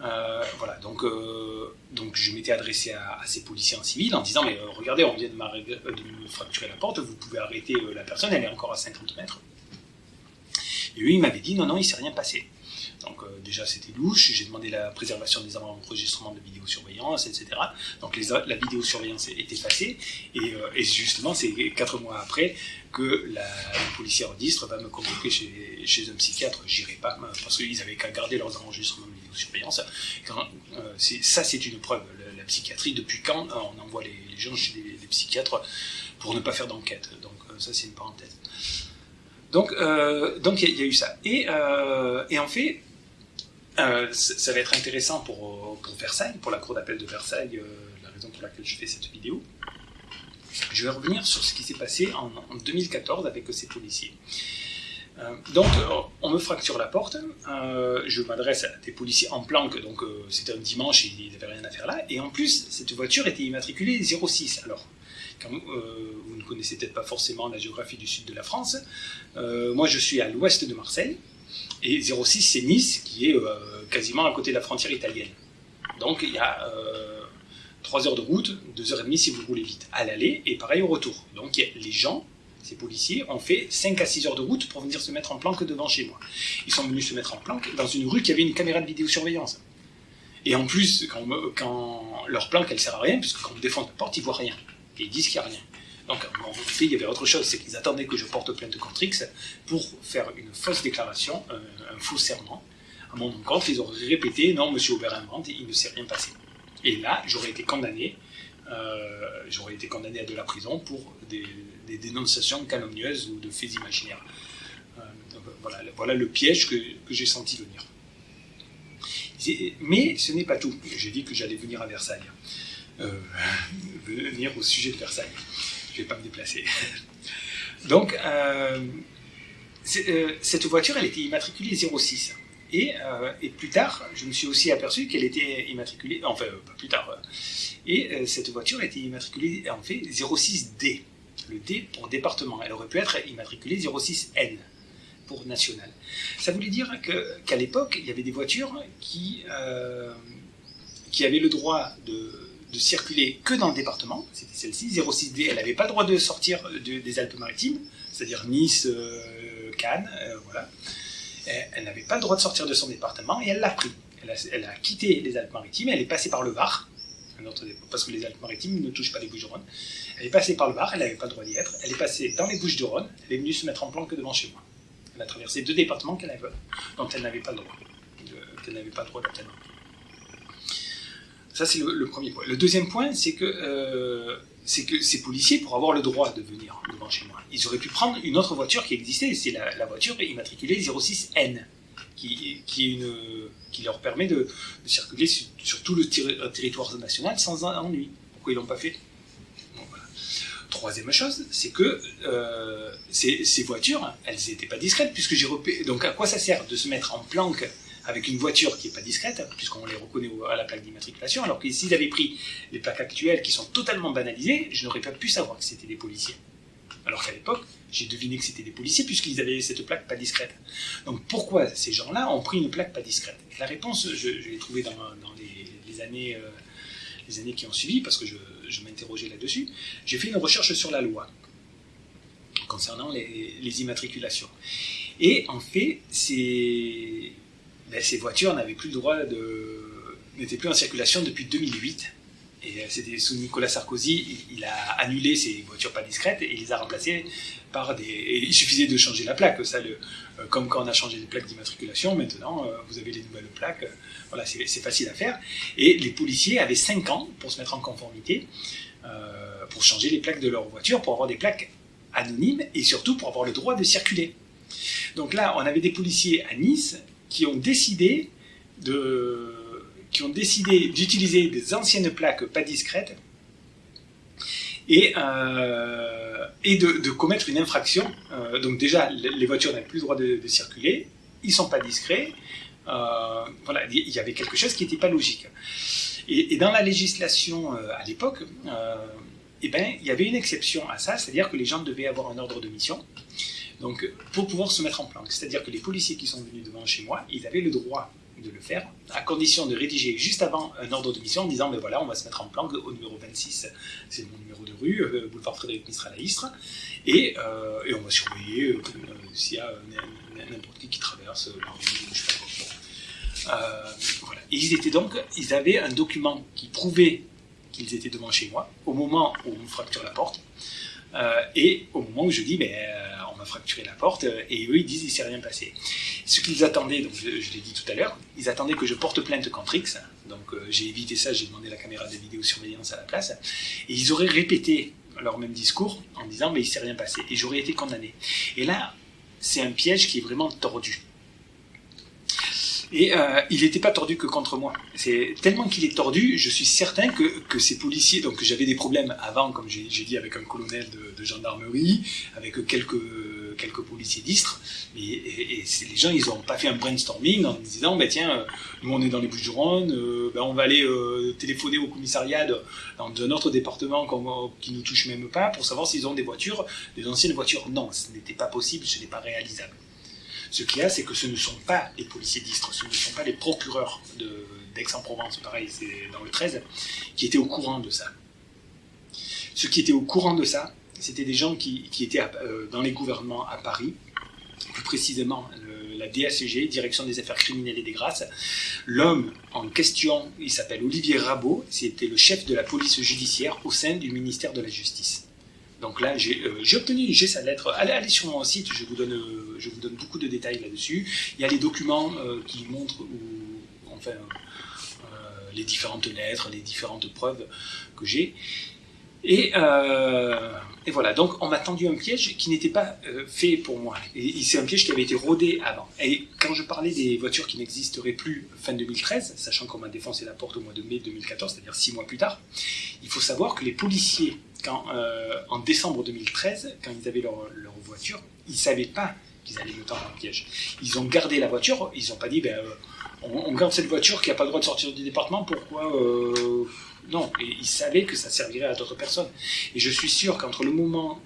voilà, donc, je m'étais adressé à, ces policiers en civil en disant Mais regardez, on vient de, de, me fracturer la porte, vous pouvez arrêter la personne, elle est encore à 50 mètres. Et lui, il m'avait dit Non, non, il s'est rien passé. Donc euh, déjà c'était louche, j'ai demandé la préservation des enregistrements de vidéosurveillance, etc. Donc la vidéosurveillance est effacée, et, euh, et justement c'est quatre mois après que la, le policier registre va me convoquer chez, un psychiatre. J'irai pas parce qu'ils avaient qu'à garder leurs enregistrements de vidéosurveillance. Euh, ça c'est une preuve. La, psychiatrie, depuis quand on envoie les, gens chez des, psychiatres pour ne pas faire d'enquête? Donc ça c'est une parenthèse. Donc, donc il y, a eu ça. Et, et en fait, euh, ça va être intéressant pour, Versailles, pour la cour d'appel de Versailles, euh, la raison pour laquelle je fais cette vidéo. Je vais revenir sur ce qui s'est passé en, 2014 avec ces policiers. Euh, donc, on me fracture la porte, je m'adresse à des policiers en planque, donc c'était un dimanche ils n'avaient rien à faire là, et en plus, cette voiture était immatriculée 06. Alors, quand, vous ne connaissez peut-être pas forcément la géographie du sud de la France, moi je suis à l'ouest de Marseille, et 06, c'est Nice, qui est euh, quasiment à côté de la frontière italienne. Donc il y a 3 euh, heures de route, 2 heures et demie si vous roulez vite, à l'aller, et pareil au retour. Donc les gens, ces policiers, ont fait 5 à 6 heures de route pour venir se mettre en planque devant chez moi. Ils sont venus se mettre en planque dans une rue qui avait une caméra de vidéosurveillance. Et en plus, quand, leur planque, elle sert à rien, puisque quand on défend la porte, ils voient rien. Et ils disent qu'il n'y a rien. Donc, en fait, il y avait autre chose, c'est qu'ils attendaient que je porte plainte contre X pour faire une fausse déclaration, un, faux serment. À mon compte, ils auraient répété Non, monsieur Aubert invente, il ne s'est rien passé. Et là, j'aurais été condamné, euh, j'aurais été condamné à de la prison pour des, dénonciations calomnieuses ou de faits imaginaires. Euh, voilà, le piège que j'ai senti venir. Mais ce n'est pas tout. J'ai dit que j'allais venir à Versailles. Euh, venir au sujet de Versailles. Je ne vais pas me déplacer. [LAUGHS] Donc, euh, euh, cette voiture, elle était immatriculée 06. Et, et, plus tard, je me suis aussi aperçu qu'elle était immatriculée, enfin, pas plus tard, et cette voiture était immatriculée en fait 06D. Le D pour département. Elle aurait pu être immatriculée 06N pour national. Ça voulait dire qu'à l'époque, il y avait des voitures qui, qui avaient le droit de, de circuler que dans le département, c'était celle-ci, 06D, elle n'avait pas le droit de sortir des Alpes-Maritimes, c'est-à-dire Nice, euh, Cannes, euh, voilà. Elle, n'avait pas le droit de sortir de son département et elle l'a pris. Elle a, quitté les Alpes-Maritimes, elle est passée par le Var, parce que les Alpes-Maritimes ne touchent pas les Bouches-du-Rhône. Elle est passée par le Var, elle n'avait pas le droit d'y être. Elle est passée dans les Bouches-du-Rhône, elle est venue se mettre en planque devant chez moi. Elle a traversé deux départements qu'elle avait, dont elle n'avait pas le droit, qu'elle n'avait pas le droit d'atteindre. Ça, c'est le, premier point. Le deuxième point, c'est que, euh, ces policiers, pour avoir le droit de venir devant chez moi, ils auraient pu prendre une autre voiture qui existait, c'est la, voiture immatriculée 06N, qui, leur permet de, circuler sur, tout le territoire national sans ennui. Pourquoi ils l'ont pas fait? Troisième chose, c'est que euh, ces, ces, voitures, elles n'étaient pas discrètes, puisque j'ai repéré. Donc à quoi ça sert de se mettre en planque avec une voiture qui n'est pas discrète, puisqu'on les reconnaît à la plaque d'immatriculation, alors que s'ils avaient pris les plaques actuelles qui sont totalement banalisées, je n'aurais pas pu savoir que c'était des policiers. Alors qu'à l'époque, j'ai deviné que c'était des policiers puisqu'ils avaient cette plaque pas discrète. Donc pourquoi ces gens-là ont pris une plaque pas discrète? La réponse, je, l'ai trouvée dans, les, années, euh, les années qui ont suivi, parce que je, m'interrogeais là-dessus. J'ai fait une recherche sur la loi concernant les, les immatriculations. Et en fait, c'est ben, ces voitures n'avaient plus le droit de. n'étaient plus en circulation depuis 2008. Et euh, c'était sous Nicolas Sarkozy, il, a annulé ces voitures pas discrètes et il les a remplacées par des. Il suffisait de changer la plaque. Ça, euh, comme quand on a changé les plaques d'immatriculation, maintenant euh, vous avez les nouvelles plaques. Voilà, c'est facile à faire. Et les policiers avaient 5 ans pour se mettre en conformité, pour changer les plaques de leur voiture, pour avoir des plaques anonymes et surtout pour avoir le droit de circuler. Donc là, on avait des policiers à Nice qui ont décidé de qui ont décidé d'utiliser des anciennes plaques pas discrètes et, euh, et de, commettre une infraction. Euh, donc déjà, les voitures n'avaient plus le droit de, circuler, ils sont pas discrets. Euh, voilà, il y avait quelque chose qui n'était pas logique. Et, dans la législation à l'époque, eh ben, il y avait une exception à ça, c'est-à-dire que les gens devaient avoir un ordre de mission. Donc, pour pouvoir se mettre en planque. C'est-à-dire que les policiers qui sont venus devant chez moi, ils avaient le droit de le faire, à condition de rédiger juste avant un ordre de mission en disant, ben voilà, on va se mettre en planque au numéro 26, c'est mon numéro de rue, euh, boulevard Frédéric Mistral à Istres, et, euh, on va surveiller euh, s'il y a n'importe qui qui traverse la rue, je sais pas voilà. Et ils étaient donc, ils avaient un document qui prouvait qu'ils étaient devant chez moi, au moment où on fracture la porte, et au moment où je dis, ben fracturer la porte, euh, et eux ils disent il s'est rien passé. Ce qu'ils attendaient, donc je, l'ai dit tout à l'heure, ils attendaient que je porte plainte contre X, donc euh, j'ai évité ça, j'ai demandé la caméra de vidéosurveillance à la place, et ils auraient répété leur même discours en disant mais il s'est rien passé, et j'aurais été condamné. Et là, c'est un piège qui est vraiment tordu. Et euh, il n'était pas tordu que contre moi. C'est tellement qu'il est tordu, je suis certain que, que ces policiers, donc j'avais des problèmes avant, comme j'ai dit, avec un colonel de, de gendarmerie, avec quelques quelques policiers d'Istres, et, les gens, ils n'ont pas fait un brainstorming en disant, bah, tiens, nous on est dans les Bouches-du-Rhône, euh, bah, on va aller euh, téléphoner au commissariat d'un autre département qui nous touche même pas pour savoir s'ils ont des voitures, des anciennes voitures. Non, ce n'était pas possible, ce n'est pas réalisable. Ce qu'il y a, c'est que ce ne sont pas les policiers d'Istres, ce ne sont pas les procureurs d'Aix-en-Provence, pareil, c'est dans le 13, qui étaient au courant de ça. Ceux qui étaient au courant de ça, c'était des gens qui, étaient euh, dans les gouvernements à Paris, plus précisément la DACG, Direction des Affaires Criminelles et des Grâces. L'homme en question, il s'appelle Olivier Rabot, c'était le chef de la police judiciaire au sein du ministère de la Justice. Donc là, j'ai euh, obtenu, j'ai sa lettre. Allez, sur mon site, je vous donne, euh, je vous donne beaucoup de détails là-dessus. Il y a les documents qui montrent, enfin, les différentes lettres, les différentes preuves que j'ai. Et, euh, voilà, donc on m'a tendu un piège qui n'était pas euh, fait pour moi. Et, c'est un piège qui avait été rodé avant. Et quand je parlais des voitures qui n'existeraient plus fin 2013, sachant qu'on m'a défoncé la porte au mois de mai 2014, c'est-à-dire six mois plus tard, il faut savoir que les policiers, euh, en décembre 2013, quand ils avaient leur, voiture, ils ne savaient pas qu'ils allaient me tendre un piège. Ils ont gardé la voiture, ils n'ont pas dit, ben, euh, on, garde cette voiture qui n'a pas le droit de sortir du département, pourquoi euh, Non, ils savaient que ça servirait à d'autres personnes. Et je suis sûr qu'entre le moment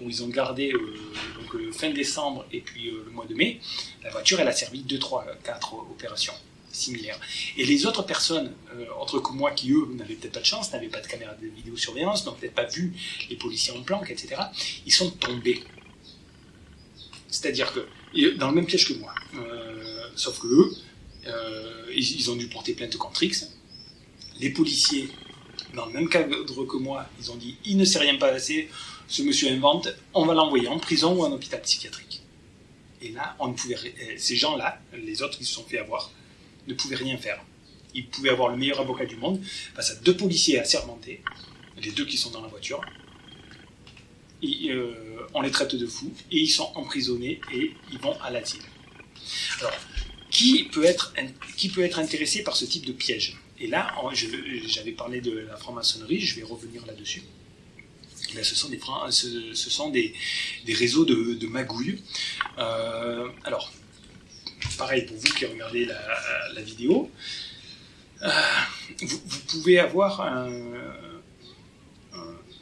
où ils ont gardé, donc fin décembre et puis le mois de mai, la voiture, elle a servi 2, 3, 4 opérations Et les autres personnes, autres que moi, qui eux n'avaient peut-être pas de chance, n'avaient pas de caméra de vidéosurveillance, n'ont peut-être pas vu les policiers en planque, etc., ils sont tombés. C'est-à-dire que, dans le même piège que moi, sauf que eux, euh, ils, ont dû porter plainte contre X. Les policiers, dans le même cadre que moi, ils ont dit il ne s'est rien passé, ce monsieur invente, on va l'envoyer en prison ou en hôpital psychiatrique. Et là, on pouvait, euh, ces gens-là, les autres qui se sont fait avoir, ne pouvaient rien faire. Ils pouvaient avoir le meilleur avocat du monde face à deux policiers assermentés, les deux qui sont dans la voiture. Et, euh, on les traite de fous et ils sont emprisonnés et ils vont à l'asile. Alors, qui peut, être, qui peut être intéressé par ce type de piège? Et là, j'avais parlé de la franc-maçonnerie, je vais revenir là-dessus. ce sont des, ce, sont des, des réseaux de, de magouilles. Euh, alors, pareil pour vous qui regardez la, vidéo, euh, vous, pouvez avoir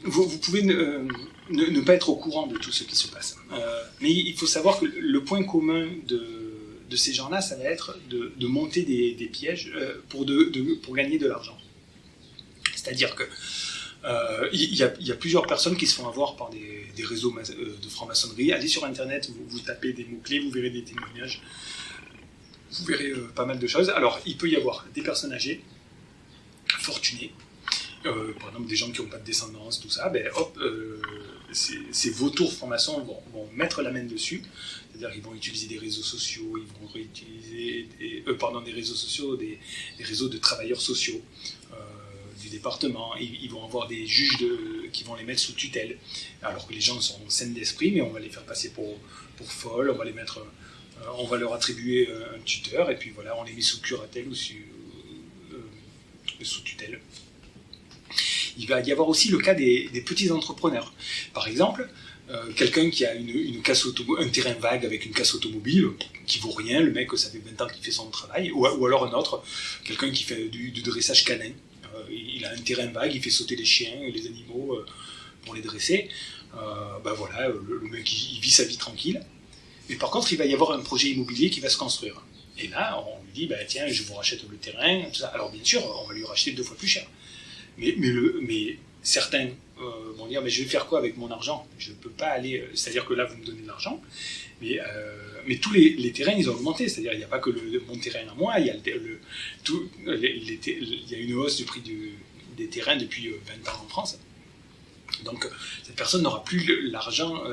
vous, pouvez ne, pas être au courant de tout ce qui se passe. Euh, mais il faut savoir que le point commun de, ces gens-là, ça va être de, monter des, pièges euh, pour, gagner de l'argent. C'est-à-dire que il y, a plusieurs personnes qui se font avoir par des, réseaux de franc-maçonnerie. Allez sur Internet, vous, tapez des mots-clés, vous verrez des témoignages, vous verrez pas mal de choses. Alors, il peut y avoir des personnes âgées, fortunées, par exemple des gens qui n'ont pas de descendance, tout ça, ben hop, ces, vautours francs-maçons vont, mettre la main dessus, c'est-à-dire qu'ils vont utiliser des réseaux sociaux, ils vont réutiliser des, euh, pardon, des réseaux sociaux, des, réseaux de travailleurs sociaux euh, du département. Ils, vont avoir des juges qui vont les mettre sous tutelle, alors que les gens sont sains d'esprit, mais on va les faire passer pour, pour folles, on va les mettre, euh, on va leur attribuer un tuteur, et puis voilà, on les met sous curatelle ou sous, sous tutelle. Il va y avoir aussi le cas des, petits entrepreneurs. Par exemple, euh, quelqu'un qui a une, casse un terrain vague avec une casse automobile qui vaut rien, le mec ça fait 20 ans qu'il fait son travail, ou, alors un autre, quelqu'un qui fait du, dressage canin, euh, il a un terrain vague, il fait sauter les chiens et les animaux euh, pour les dresser, ben voilà, le, mec il, vit sa vie tranquille, mais par contre il va y avoir un projet immobilier qui va se construire. Et là, on lui dit, bah, tiens, je vous rachète le terrain. Alors bien sûr, on va lui racheter deux fois plus cher. Mais, certains euh, vont dire mais je vais faire quoi avec mon argent? Je ne peux pas aller. Euh, c'est-à-dire que là vous me donnez de l'argent, mais, euh, tous les, terrains ils ont augmenté. C'est-à-dire il n'y a pas que mon terrain à moi, il y a, le, tout, il y a une hausse du prix des terrains depuis 20 ans en France. Donc cette personne n'aura plus l'argent,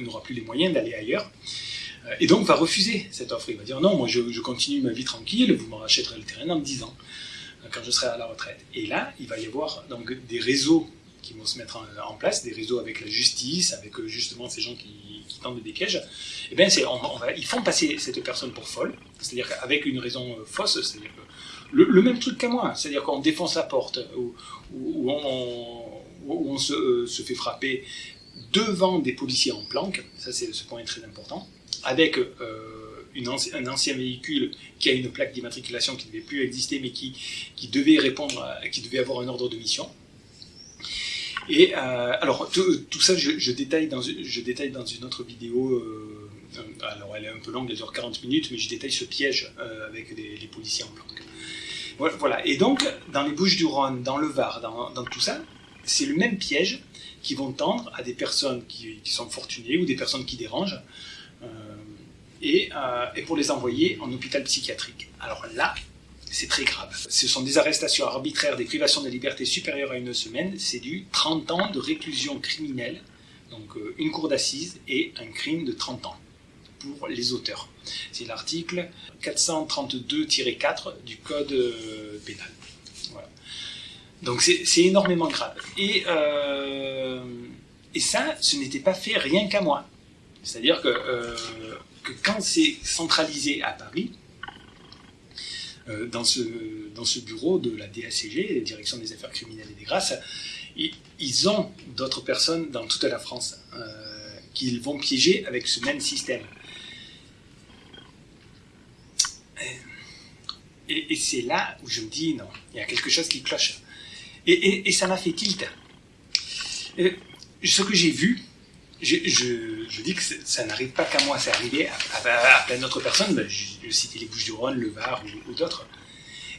n'aura plus les moyens d'aller ailleurs. Et donc va refuser cette offre. Il va dire non, moi je, continue ma vie tranquille, vous me rachèterez le terrain dans 10 ans, quand je serai à la retraite. Et là, il va y avoir des réseaux qui vont se mettre en, place, des réseaux avec la justice, avec euh, justement ces gens qui, tentent des pièges, et eh bien ils font passer cette personne pour folle, c'est-à-dire qu'avec une raison euh, fausse, c'est-à-dire le, même truc qu'à moi, c'est-à-dire qu'on défonce la porte, ou, on, euh, se, fait frapper devant des policiers en planque, ça c'est ce point est très important, avec une un ancien véhicule qui a une plaque d'immatriculation qui ne devait plus exister mais qui, devait répondre, qui devait avoir un ordre de mission. Et euh, alors, tout, ça, je, détaille dans, une autre vidéo. Euh, alors, elle est un peu longue, elle dure 40 minutes, mais je détaille ce piège euh, avec les, policiers en planque. Voilà. Et donc, dans les Bouches-du-Rhône, dans le Var, dans, tout ça, c'est le même piège qui vont tendre à des personnes qui, sont fortunées ou des personnes qui dérangent, et, et pour les envoyer en hôpital psychiatrique. Alors là, c'est très grave. Ce sont des arrestations arbitraires, des privations de liberté supérieures à une semaine, c'est du 30 ans de réclusion criminelle, donc euh, une cour d'assises et un crime de 30 ans pour les auteurs. C'est l'article 432-4 du Code euh, pénal. Donc c'est énormément grave. Et ça, ce n'était pas fait rien qu'à moi. C'est-à-dire que, que quand c'est centralisé à Paris, dans, ce, dans ce bureau de la DACG, la Direction des Affaires criminelles et des grâces, ils ont d'autres personnes dans toute la France euh, qu'ils vont piéger avec ce même système. Et, c'est là où je me dis, non, il y a quelque chose qui cloche. Et, ça m'a fait tilt. ce que j'ai vu, je, dis que ça n'arrive pas qu'à moi, c'est arrivé à, plein d'autres personnes, ben, je, citais les Bouches-du-Rhône, le Var ou, d'autres.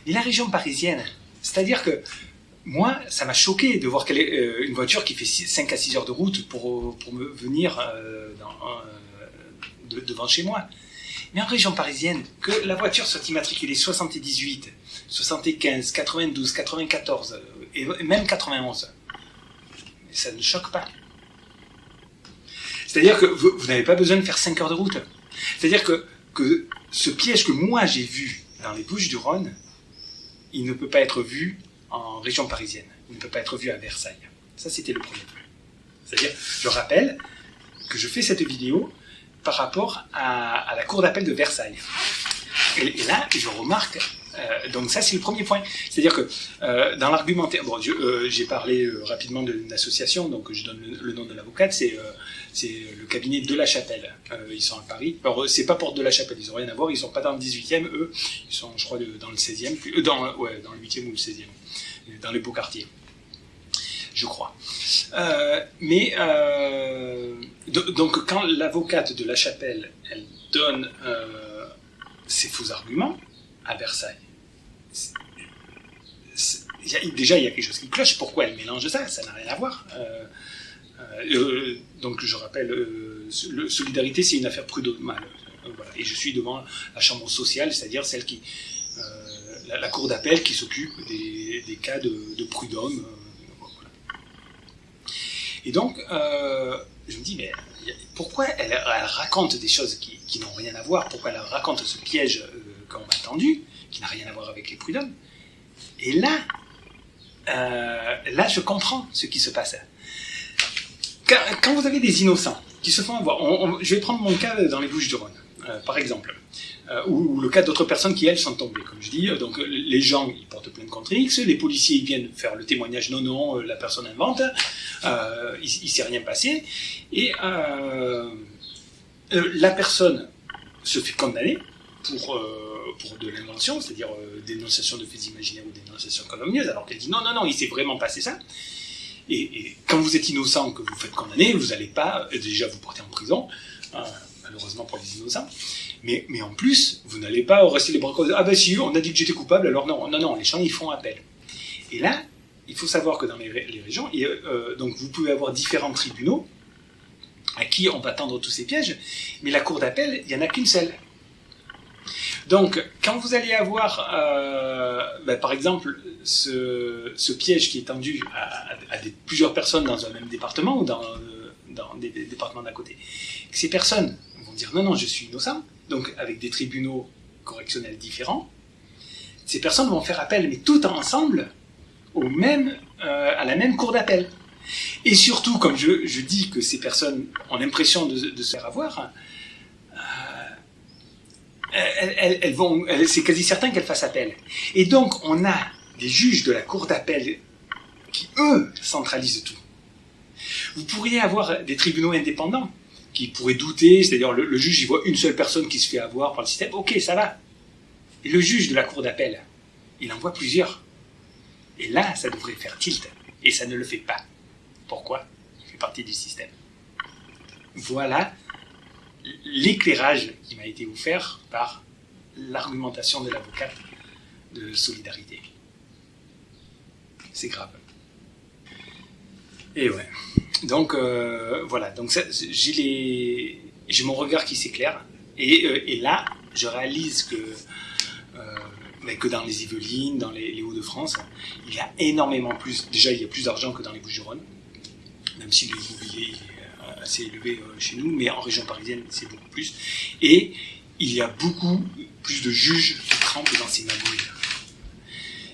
Mais la région parisienne, c'est-à-dire que moi, ça m'a choqué de voir euh, une voiture qui fait 5 à 6 heures de route pour, pour me venir euh, euh, devant chez moi. Mais en région parisienne, que la voiture soit immatriculée 78, 75, 92, 94 et même 91, ça ne choque pas. C'est-à-dire que vous, n'avez pas besoin de faire 5 heures de route. C'est-à-dire que, que ce piège que moi j'ai vu dans les Bouches du Rhône, il ne peut pas être vu en région parisienne. Il ne peut pas être vu à Versailles. Ça, c'était le premier point. C'est-à-dire, je rappelle que je fais cette vidéo par rapport à, la cour d'appel de Versailles. Et, là, je remarque, euh, donc ça c'est le premier point, c'est-à-dire que euh, dans l'argumentaire, bon, euh, j'ai parlé rapidement d'une association, donc je donne le, nom de l'avocate, c'est le cabinet de la Chapelle. ils sont à Paris. Alors c'est pas porte de la Chapelle, ils n'ont rien à voir, ils sont pas dans le 18e, eux, ils sont, je crois, dans le 16e, dans, ouais, dans le 8e ou le 16e dans les beaux quartiers, je crois. Mais donc quand l'avocate de la chapelle, elle donne ses faux arguments à Versailles, déjà il y a quelque chose qui cloche. Pourquoi elle mélange ça? Ça n'a rien à voir. donc je rappelle, solidarité c'est une affaire prud'homale. Voilà. Et je suis devant la chambre sociale, c'est-à-dire celle qui la, cour d'appel qui s'occupe des, cas de, prud'homme. Euh, Et donc, euh, je me dis, mais pourquoi elle, raconte des choses qui, n'ont rien à voir? Pourquoi elle raconte ce piège euh, qu'on m'a tendu, qui n'a rien à voir avec les prud'hommes Et là, là, je comprends ce qui se passe. Quand, vous avez des innocents qui se font avoir, je vais prendre mon cas dans les Bouches du Rhône, par exemple. Euh, ou, le cas d'autres personnes qui, elles, sont tombées, comme je dis. Donc, les gens, ils portent plainte contre X, les policiers, ils viennent faire le témoignage, non, non, euh, la personne invente, euh, il, ne s'est rien passé, et la personne se fait condamner pour, pour de l'invention, c'est-à-dire dénonciation de faits imaginaires ou dénonciation calomnieuse, alors qu'elle dit non, non, non, il s'est vraiment passé ça. Et, quand vous êtes innocent, que vous faites condamner, vous n'allez pas déjà vous porter en prison, malheureusement pour les innocents, mais, mais en plus, vous n'allez pas rester les bras croisés. Ah ben si, on a dit que j'étais coupable, alors non, non, non, les gens, ils font appel. Et là, il faut savoir que dans les, régions, euh, donc vous pouvez avoir différents tribunaux à qui on va tendre tous ces pièges, mais la cour d'appel, il n'y en a qu'une seule. Donc, quand vous allez avoir, euh, ben, par exemple, ce, piège qui est tendu à, plusieurs personnes dans un même département ou dans, des, départements d'à côté, ces personnes vont dire non, non, je suis innocent, donc avec des tribunaux correctionnels différents, ces personnes vont faire appel, mais tout ensemble, au même, euh, à la même cour d'appel. Et surtout, comme je, dis que ces personnes ont l'impression de, se faire avoir, elles, c'est quasi certain qu'elles fassent appel. Et donc, on a des juges de la cour d'appel qui, eux, centralisent tout. Vous pourriez avoir des tribunaux indépendants qui pourrait douter, c'est-à-dire le, juge, il voit une seule personne qui se fait avoir par le système, ok, ça va. Et le juge de la cour d'appel, il en voit plusieurs. Et là, ça devrait faire tilt. Et ça ne le fait pas. Pourquoi? Il fait partie du système. Voilà l'éclairage qui m'a été offert par l'argumentation de l'avocat de solidarité. C'est grave. Et ouais. Donc euh, voilà, donc j'ai mon regard qui s'éclaire et, euh, et, là je réalise que euh, que dans les Yvelines, dans les, Hauts-de-France, il y a énormément plus. Déjà, il y a plus d'argent que dans les Bouches-du-Rhône, même si l'immobilier assez élevé chez nous, mais en région parisienne, c'est beaucoup plus. Et il y a beaucoup plus de juges qui trempent dans ces magouilles.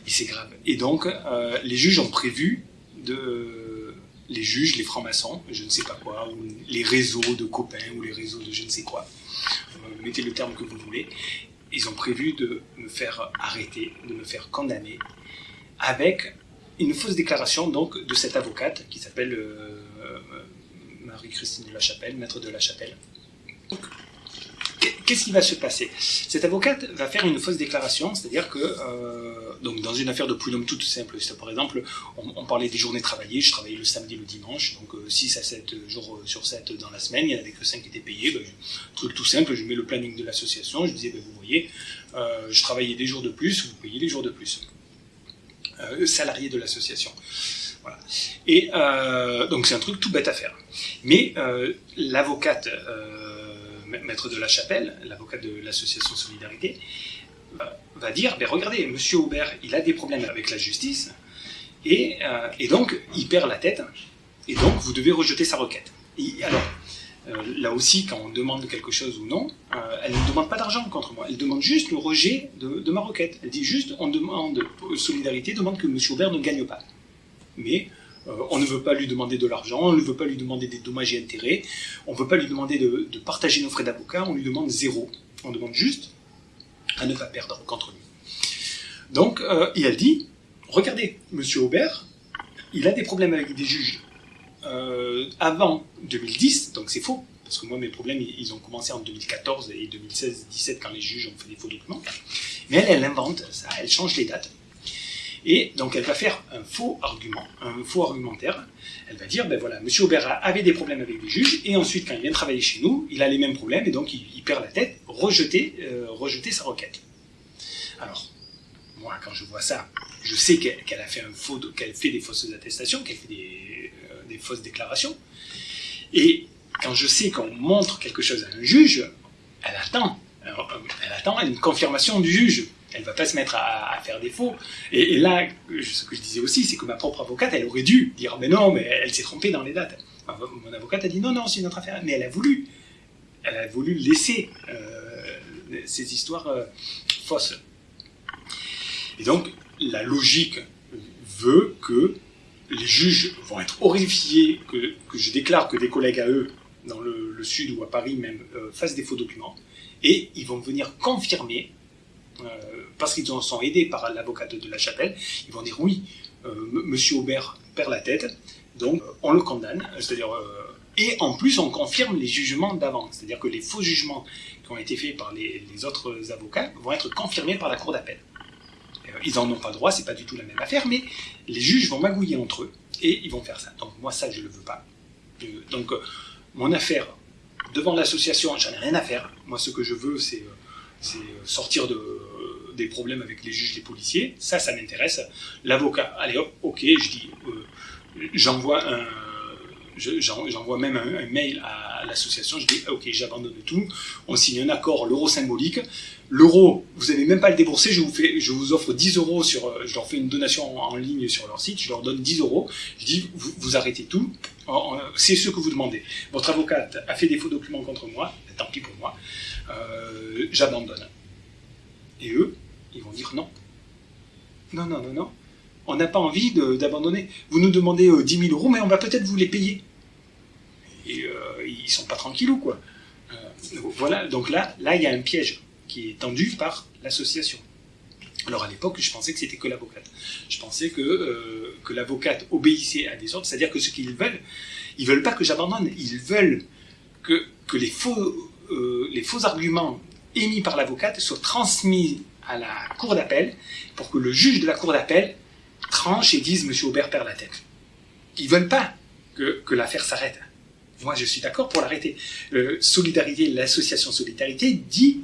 Et c'est grave. Et donc, les juges ont prévu de les juges, les francs-maçons, je ne sais pas quoi, ou les réseaux de copains, ou les réseaux de je ne sais quoi, mettez le terme que vous voulez, ils ont prévu de me faire arrêter, de me faire condamner, avec une fausse déclaration donc de cette avocate qui s'appelle euh, euh, Marie-Christine de la Chapelle, maître de la Chapelle. Qu'est-ce qui va se passer? Cette avocate va faire une fausse déclaration, c'est-à-dire que, euh, donc dans une affaire de prud'homme toute simple, par exemple, on, parlait des journées travaillées, je travaillais le samedi le dimanche, donc 6 à 7 jours sur 7 dans la semaine, il n'y en avait que 5 qui étaient payés, ben, truc tout simple, je mets le planning de l'association, je disais, ben, vous voyez, je travaillais des jours de plus, vous payez des jours de plus. Euh, salarié de l'association. Et euh, donc c'est un truc tout bête à faire. Mais euh, l'avocate, maître de la chapelle, l'avocate de l'association Solidarité, va dire, ben regardez, Monsieur Aubert, il a des problèmes avec la justice, et, donc il perd la tête, et donc vous devez rejeter sa requête. Et alors, euh, là aussi, quand on demande quelque chose ou non, euh, elle ne demande pas d'argent contre moi. Elle demande juste le rejet de, ma requête. Elle dit juste, on demande, Solidarité demande que M. Aubert ne gagne pas. Mais euh, on ne veut pas lui demander de l'argent, on ne veut pas lui demander des dommages et intérêts, on ne veut pas lui demander de, partager nos frais d'avocat, on lui demande zéro. On demande juste à ne pas perdre contre lui. Donc, et elle dit, regardez, M. Aubert, il a des problèmes avec des juges euh, avant 2010, donc c'est faux, parce que moi mes problèmes ils ont commencé en 2014 et 2016-17 quand les juges ont fait des faux documents. Mais elle, elle invente ça, elle change les dates. Et donc elle va faire un faux argument, un faux argumentaire. Elle va dire, ben voilà, M. Aubert avait des problèmes avec les juges, et ensuite quand il vient travailler chez nous, il a les mêmes problèmes, et donc il, perd la tête, euh, rejeter sa requête. Alors, moi quand je vois ça, je sais qu'elle a fait un faux, qu'elle fait des fausses attestations, qu'elle fait des, des fausses déclarations. Et quand je sais qu'on montre quelque chose à un juge, elle attend. Elle attend une confirmation du juge. Elle va pas se mettre à, faire des faux. Et, là, ce que je disais aussi, c'est que ma propre avocate, elle aurait dû dire, mais non, mais elle s'est trompée dans les dates. mon avocate a dit, non, non, c'est une autre affaire. Mais elle a voulu. Elle a voulu laisser euh, ces histoires euh, fausses. Et donc, la logique veut que les juges vont être horrifiés que, je déclare que des collègues à eux, dans le, sud ou à Paris même, euh, fassent des faux documents, et ils vont venir confirmer, parce qu'ils en sont aidés par l'avocate de la chapelle, ils vont dire oui, euh, Monsieur Aubert perd la tête, donc on le condamne, c'est-à-dire et en plus on confirme les jugements d'avant, c'est-à-dire que les faux jugements qui ont été faits par les, autres avocats vont être confirmés par la cour d'appel. Euh, ils n'en ont pas droit, c'est pas du tout la même affaire, mais les juges vont magouiller entre eux et ils vont faire ça. Donc moi, ça, je le veux pas. Euh, donc euh, mon affaire devant l'association, j'en ai rien à faire. Moi, ce que je veux, c'est sortir de, des problèmes avec les juges, les policiers. Ça, ça m'intéresse. L'avocat, allez hop, ok, je dis, j'envoie un j'envoie même un, mail à l'association, je dis ok j'abandonne tout, on signe un accord, l'euro symbolique, l'euro vous n'allez même pas le débourser, je vous, fais, je vous offre 10 euros, sur, euh, je leur fais une donation en, ligne sur leur site, je leur donne 10 euros, je dis vous, arrêtez tout, c'est ce que vous demandez. Votre avocate a fait des faux documents contre moi, tant pis pour moi, euh, j'abandonne. Et eux, ils vont dire non. Non, non, non, non. On n'a pas envie d'abandonner. Vous nous demandez 10 euh, 000 euros, mais on va peut-être vous les payer et euh, ils sont pas tranquillous, quoi. Euh, voilà, donc là, là, il y a un piège qui est tendu par l'association. Alors à l'époque, je pensais que c'était que l'avocate. Je pensais que, euh, que l'avocate obéissait à des ordres, c'est-à-dire que ce qu'ils veulent, ils veulent pas que j'abandonne, ils veulent que, que les, faux, les faux arguments émis par l'avocate soient transmis à la cour d'appel pour que le juge de la cour d'appel tranche et dise Monsieur Aubert perd la tête. Ils veulent pas que, l'affaire s'arrête. Moi, je suis d'accord pour l'arrêter. Euh, Solidarité, l'association Solidarité dit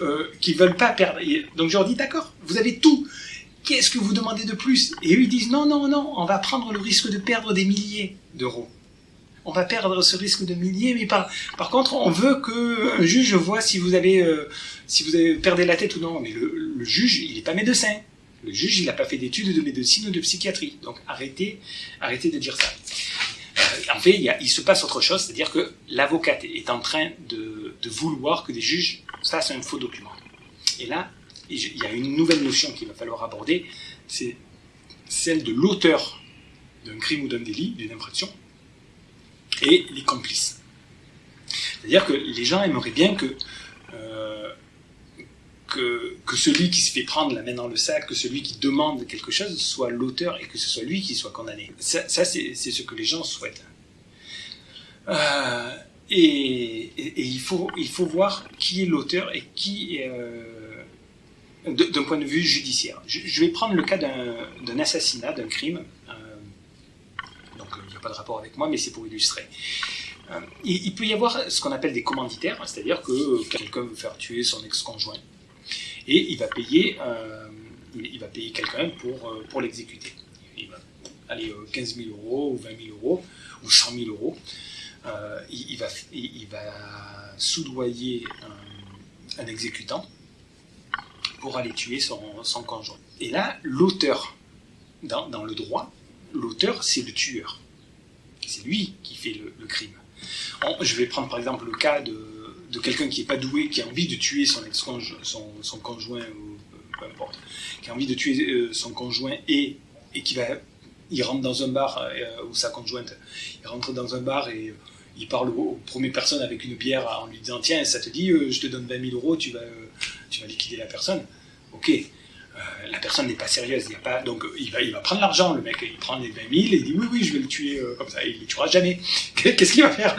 euh, qu'ils ne veulent pas perdre. donc je leur dis d'accord, vous avez tout. Qu'est-ce que vous demandez de plus? Et eux, ils disent non, non, non, on va prendre le risque de perdre des milliers d'euros. On va perdre ce risque de milliers, mais par, par contre, on veut qu'un juge voit si vous avez, euh, si vous avez perdu la tête ou non. Mais le, juge, il n'est pas médecin. Le juge, il n'a pas fait d'études de médecine ou de psychiatrie. Donc arrêtez, arrêtez de dire ça. Euh, en fait, il, se passe autre chose, c'est-à-dire que l'avocate est en train de, vouloir que des juges fassent un faux document. Et là, il y a une nouvelle notion qu'il va falloir aborder, c'est celle de l'auteur d'un crime ou d'un délit, d'une infraction, et les complices. C'est-à-dire que les gens aimeraient bien que, euh, que, que, celui qui se fait prendre la main dans le sac, que celui qui demande quelque chose soit l'auteur et que ce soit lui qui soit condamné. Ça, c'est ce que les gens souhaitent. Euh, et, il, faut, il faut voir qui est l'auteur et qui est... Euh, d'un point de vue judiciaire. Je, vais prendre le cas d'un assassinat, d'un crime. Euh, pas de rapport avec moi, mais c'est pour illustrer. Euh, il, peut y avoir ce qu'on appelle des commanditaires, c'est-à-dire que quelqu'un veut faire tuer son ex-conjoint et il va payer, euh, il, payer quelqu'un pour, pour l'exécuter. Il va aller 15 000 euros ou 20 000 euros ou 100 000 euros. il, va, il, va soudoyer un exécutant pour aller tuer son, conjoint. Et là, l'auteur, dans, le droit, l'auteur, c'est le tueur. C'est lui qui fait le, crime. je vais prendre par exemple le cas de, quelqu'un qui n'est pas doué, qui a envie de tuer son, conjoint, ou peu importe, qui a envie de tuer euh, son conjoint et, et qui il rentre dans un bar, euh, ou sa conjointe, il rentre dans un bar et il parle aux, premières personnes avec une bière en lui disant Tiens, ça te dit, euh, je te donne 20 000 euros, tu vas, tu vas liquider la personne? Ok, euh, la personne n'est pas sérieuse, il y a pas, donc il va, il va prendre l'argent, le mec, il prend les 20 000 et il dit oui, oui, je vais le tuer euh, comme ça, il ne le tuera jamais. [LAUGHS] Qu'est-ce qu'il va faire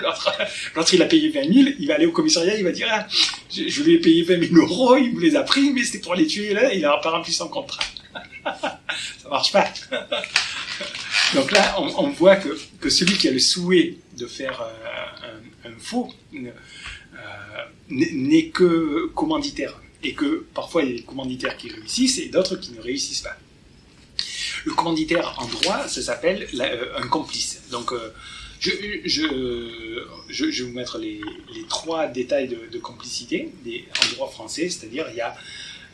L'autre, il a payé 20 000, il va aller au commissariat, il va dire ah, je, lui ai payé 20 000 euros, il me les a pris, mais c'était pour les tuer là, il n'a pas rempli son contrat. [LAUGHS] ça marche pas. [LAUGHS] donc là, on, voit que, que, celui qui a le souhait de faire euh, un, faux n'est que commanditaire et que parfois il y a des commanditaires qui réussissent et d'autres qui ne réussissent pas. Le commanditaire en droit, ça s'appelle euh, un complice. Donc, euh, je, vais vous mettre les, trois détails de, complicité en droit français, c'est-à-dire il y a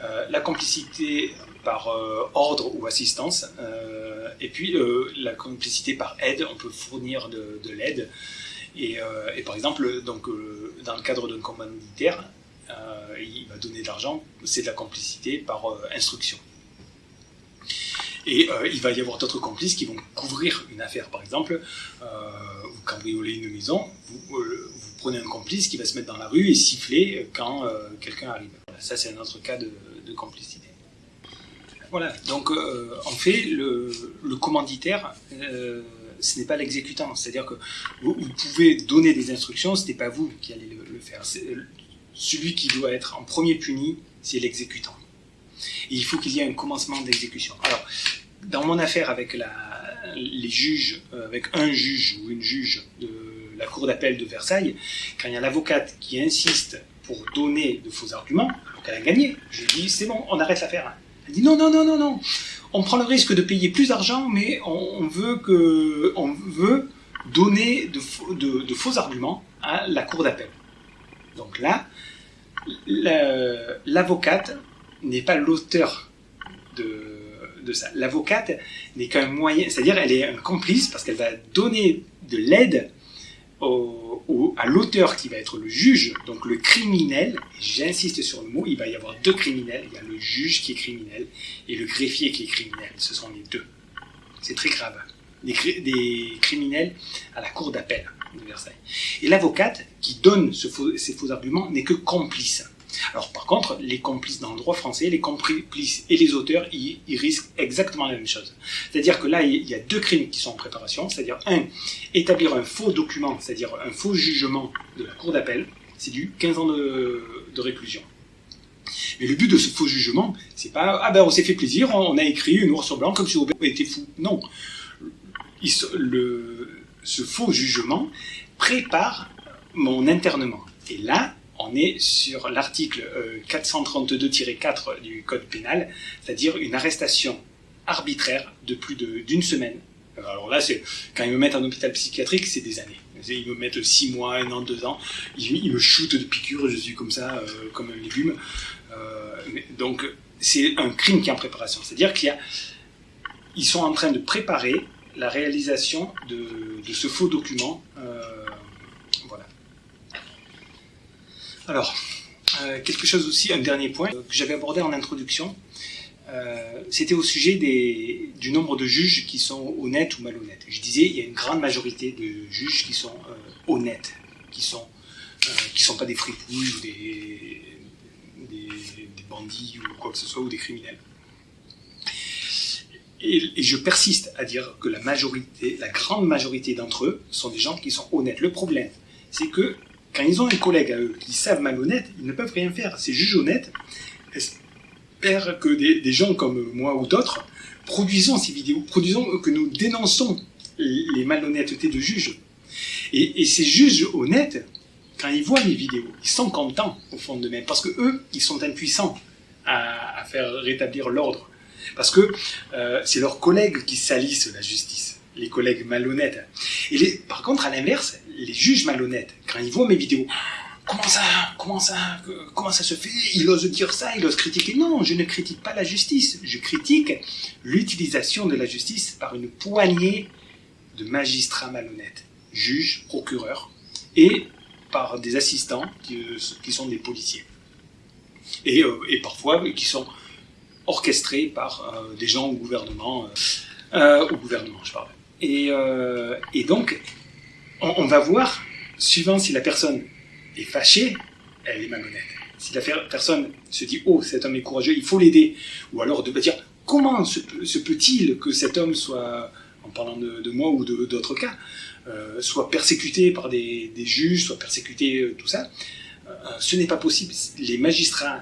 euh, la complicité par ordre ou assistance, et puis la complicité par aide, on peut fournir de, de l'aide. Et, et, par exemple, donc, dans le cadre d'un commanditaire, euh, il va donner de l'argent, c'est de la complicité par euh, instruction. Et euh, il va y avoir d'autres complices qui vont couvrir une affaire. Par exemple, vous cambriolez une maison, vous, prenez un complice qui va se mettre dans la rue et siffler quand quelqu'un arrive. Ça, c'est un autre cas de, complicité. Voilà, donc en fait, le, commanditaire, ce n'est pas l'exécutant. C'est-à-dire que vous, pouvez donner des instructions, ce n'est pas vous qui allez le, le faire celui qui doit être en premier puni, c'est l'exécutant. Il faut qu'il y ait un commencement d'exécution. Alors, dans mon affaire avec les juges, euh, avec un juge ou une juge de la cour d'appel de Versailles, quand il y a l'avocate qui insiste pour donner de faux arguments, donc elle a gagné, je lui dis c'est bon, on arrête l'affaire. Elle dit non, non, non, non, non, on prend le risque de payer plus d'argent, mais on, veut veut donner de faux arguments à la cour d'appel. Donc là, l'avocate n'est pas l'auteur de, ça. L'avocate n'est qu'un moyen, c'est-à-dire elle est un complice parce qu'elle va donner de l'aide à l'auteur qui va être le juge, donc le criminel, j'insiste sur le mot, il va y avoir deux criminels, il y a le juge qui est criminel et le greffier qui est criminel, ce sont les deux. C'est très grave. des criminels à la cour d'appel. Versailles. Et l'avocate qui donne ces faux arguments n'est que complice. Alors par contre, les complices dans le droit français, les complices et les auteurs, ils, risquent exactement la même chose. C'est-à-dire que là, il y a deux crimes qui sont en préparation, c'est-à-dire un, établir un faux document, c'est-à-dire un faux jugement de la cour d'appel, c'est du 15 ans de, réclusion. Mais le but de ce faux jugement, c'est pas ah ben on s'est fait plaisir, on a écrit noir sur blanc comme si Aubert était fou. Non, le, ce faux jugement prépare mon internement. Et là, on est sur l'article 432-4 euh, du Code pénal, c'est-à-dire une arrestation arbitraire de plus d'une semaine. Alors là, quand ils me mettent en hôpital psychiatrique, c'est des années. Ils me mettent six mois, un an, deux ans. Ils, me shootent de piqûres, je suis comme ça, euh, comme un légume. Euh, donc, c'est un crime qui est en préparation. C'est-à-dire qu'ils sont en train de préparer la réalisation de, ce faux document. Euh, voilà. Alors, Euh, quelque chose aussi, un dernier point que j'avais abordé en introduction, euh, c'était au sujet des, du nombre de juges qui sont honnêtes ou malhonnêtes. Je disais, il y a une grande majorité de juges qui sont euh, honnêtes, qui sont sont pas des fripouilles ou des, des, bandits ou quoi que ce soit ou des criminels. Et, je persiste à dire que la majorité, la grande majorité d'entre eux sont des gens qui sont honnêtes. Le problème, c'est que quand ils ont un collègue à eux qui savent malhonnête, ils ne peuvent rien faire. Ces juges honnêtes espèrent que des, gens comme moi ou d'autres produisons ces vidéos, produisons que nous dénonçons les malhonnêtetés de juges. Et, ces juges honnêtes, quand ils voient mes vidéos, ils sont contents au fond d'eux-mêmes, parce que eux, ils sont impuissants à, faire rétablir l'ordre, parce que euh, c'est leurs collègues qui salissent la justice, les collègues malhonnêtes. Et par contre, à l'inverse, les juges malhonnêtes, quand ils voient mes vidéos, comment ça, comment ça, comment ça se fait Ils osent dire ça, ils osent critiquer. Non, je ne critique pas la justice. Je critique l'utilisation de la justice par une poignée de magistrats malhonnêtes, juges, procureurs, et par des assistants qui, sont des policiers. Et, euh, parfois qui sont orchestrés par euh, des gens au gouvernement, euh, au gouvernement, je parle. Et, donc, on, va voir, suivant si la personne est fâchée, elle est malhonnête. Si la personne se dit oh cet homme est courageux, il faut l'aider, ou alors de dire comment se, peut-il que cet homme soit, en parlant de, moi ou d'autres cas, euh, soit persécuté par des, juges, soit persécuté euh, tout ça, euh, ce n'est pas possible. Les magistrats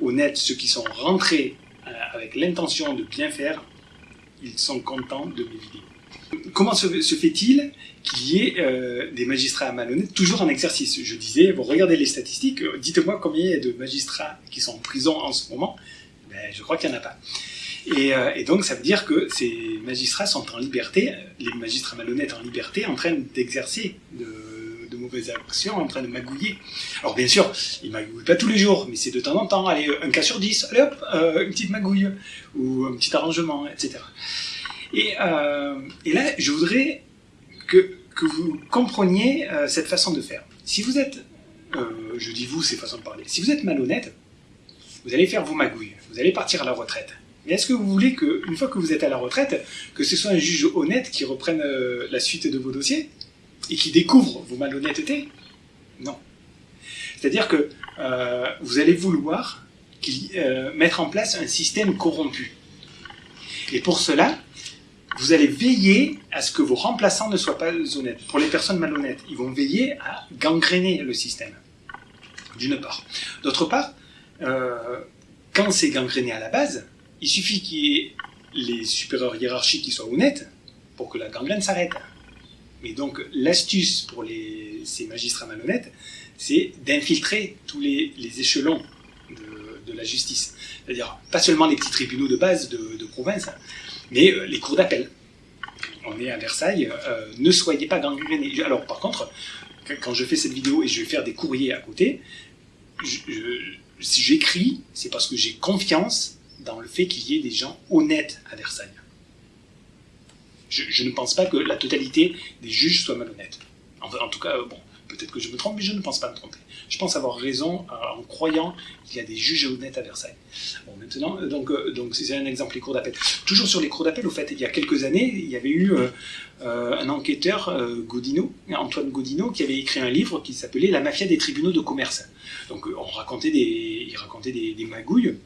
honnêtes, ceux qui sont rentrés avec l'intention de bien faire, ils sont contents de mes vidéos. Comment se, fait-il qu'il y ait euh, des magistrats malhonnêtes toujours en exercice? Je disais, vous regardez les statistiques, euh, dites-moi combien il y a de magistrats qui sont en prison en ce moment. Ben, je crois qu'il n'y en a pas. Euh, et, donc ça veut dire que ces magistrats sont en liberté, les magistrats malhonnêtes en liberté, en train d'exercer de, mauvaises actions, en train de magouiller. Alors bien sûr, ils magouillent pas tous les jours, mais c'est de temps en temps, allez, un cas sur dix, allez hop, une petite magouille, ou un petit arrangement, etc. Euh, et, là, je voudrais que, vous compreniez euh, cette façon de faire. Si vous êtes, euh, je dis vous, c'est façon de parler, si vous êtes malhonnête, vous allez faire vos magouilles, vous allez partir à la retraite. Mais est-ce que vous voulez qu'une fois que vous êtes à la retraite, que ce soit un juge honnête qui reprenne la suite de vos dossiers? Et qui découvre vos malhonnêtetés Non. C'est-à-dire que vous allez vouloir mettre en place un système corrompu. Et pour cela, vous allez veiller à ce que vos remplaçants ne soient pas honnêtes. Pour les personnes malhonnêtes, ils vont veiller à gangréner le système, d'une part. D'autre part, euh, quand c'est gangréné à la base, il suffit qu'il y ait les supérieurs hiérarchiques qui soient honnêtes pour que la gangrène s'arrête. Mais donc l'astuce pour ces magistrats malhonnêtes, c'est d'infiltrer tous les, échelons de, la justice. C'est-à-dire pas seulement les petits tribunaux de base de, de province, mais euh, les cours d'appel. On est à Versailles, euh, ne soyez pas gangrénés. Alors par contre, quand je fais cette vidéo et je vais faire des courriers à côté, si j'écris, c'est parce que j'ai confiance dans le fait qu'il y ait des gens honnêtes à Versailles. Je, ne pense pas que la totalité des juges soient malhonnêtes. en tout cas, bon, Peut-être que je me trompe, mais je ne pense pas me tromper. Je pense avoir raison euh, en croyant qu'il y a des juges honnêtes à Versailles. Bon, maintenant, euh, donc, euh, donc c'est un exemple, les cours d'appel. Toujours sur les cours d'appel, au fait, il y a quelques années, il y avait eu un enquêteur, Godino, Antoine Godino, qui avait écrit un livre qui s'appelait La mafia des tribunaux de commerce. Donc, on racontait des, il racontait des magouilles.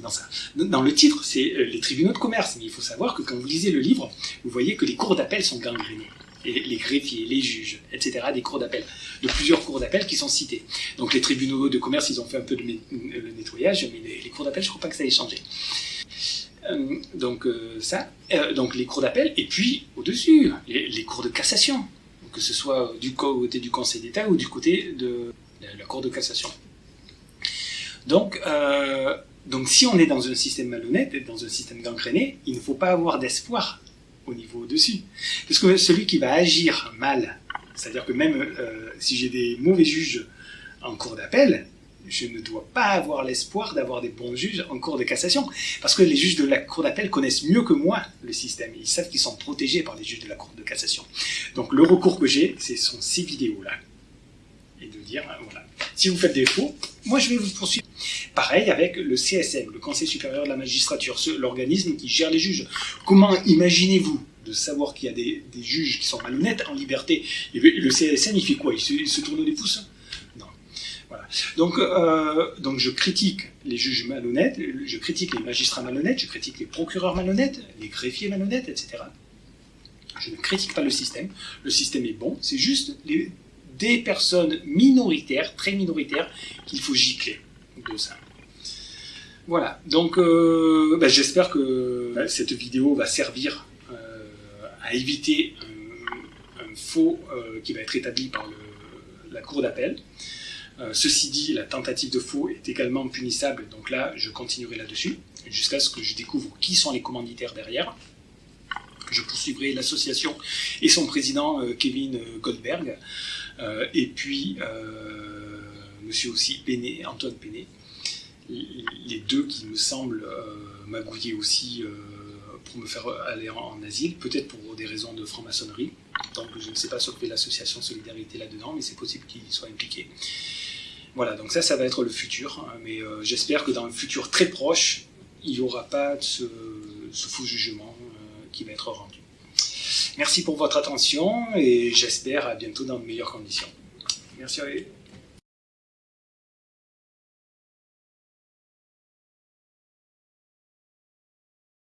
Dans, ça. dans le titre, c'est les tribunaux de commerce, mais il faut savoir que quand vous lisez le livre, vous voyez que les cours d'appel sont gangrénés les greffiers, les juges, etc., des cours d'appel, de plusieurs cours d'appel qui sont cités. Donc les tribunaux de commerce, ils ont fait un peu de le nettoyage, mais les, cours d'appel, je ne crois pas que ça ait changé. Euh, donc euh, ça, euh, donc les cours d'appel, et puis au-dessus, les, cours de cassation, que ce soit du côté du Conseil d'État ou du côté de la Cour de cassation. Donc, donc si on est dans un système malhonnête, dans un système gangréné, il ne faut pas avoir d'espoir au niveau au-dessus. Parce que celui qui va agir mal, c'est-à-dire que même euh, si j'ai des mauvais juges en cours d'appel, je ne dois pas avoir l'espoir d'avoir des bons juges en cours de cassation. Parce que les juges de la cour d'appel connaissent mieux que moi le système. Ils savent qu'ils sont protégés par les juges de la cour de cassation. Donc le recours que j'ai, ce sont ces vidéos-là. et de dire, voilà, si vous faites des faux, moi je vais vous poursuivre. Pareil avec le CSM, le Conseil supérieur de la magistrature, l'organisme qui gère les juges. Comment imaginez-vous de savoir qu'il y a des, juges qui sont malhonnêtes en liberté? Le CSM, il fait quoi? Il se, tourne des pouces Non. Voilà. Donc, euh, donc je critique les juges malhonnêtes, je critique les magistrats malhonnêtes, je critique les procureurs malhonnêtes, les greffiers malhonnêtes, etc. Je ne critique pas le système. Le système est bon. C'est juste les, des personnes minoritaires, très minoritaires, qu'il faut gicler de ça. Voilà, donc euh, bah, j'espère que bah, cette vidéo va servir euh, à éviter un, faux euh, qui va être établi par la cour d'appel. ceci dit, la tentative de faux est également punissable, donc là je continuerai là-dessus, jusqu'à ce que je découvre qui sont les commanditaires derrière. Je poursuivrai l'association et son président Kevin Goldberg, et puis monsieur aussi Péné, Antoine Péné les deux qui me semblent euh, magouiller aussi euh, pour me faire aller en, asile, peut-être pour des raisons de franc-maçonnerie. Donc je ne sais pas ce que l'association Solidarité là-dedans, mais c'est possible qu'ils soient impliqués. Voilà, donc ça, ça va être le futur. Hein, mais euh, j'espère que dans le futur très proche, il n'y aura pas ce, faux jugement qui va être rendu. Merci pour votre attention et j'espère à bientôt dans de meilleures conditions. Merci à vous.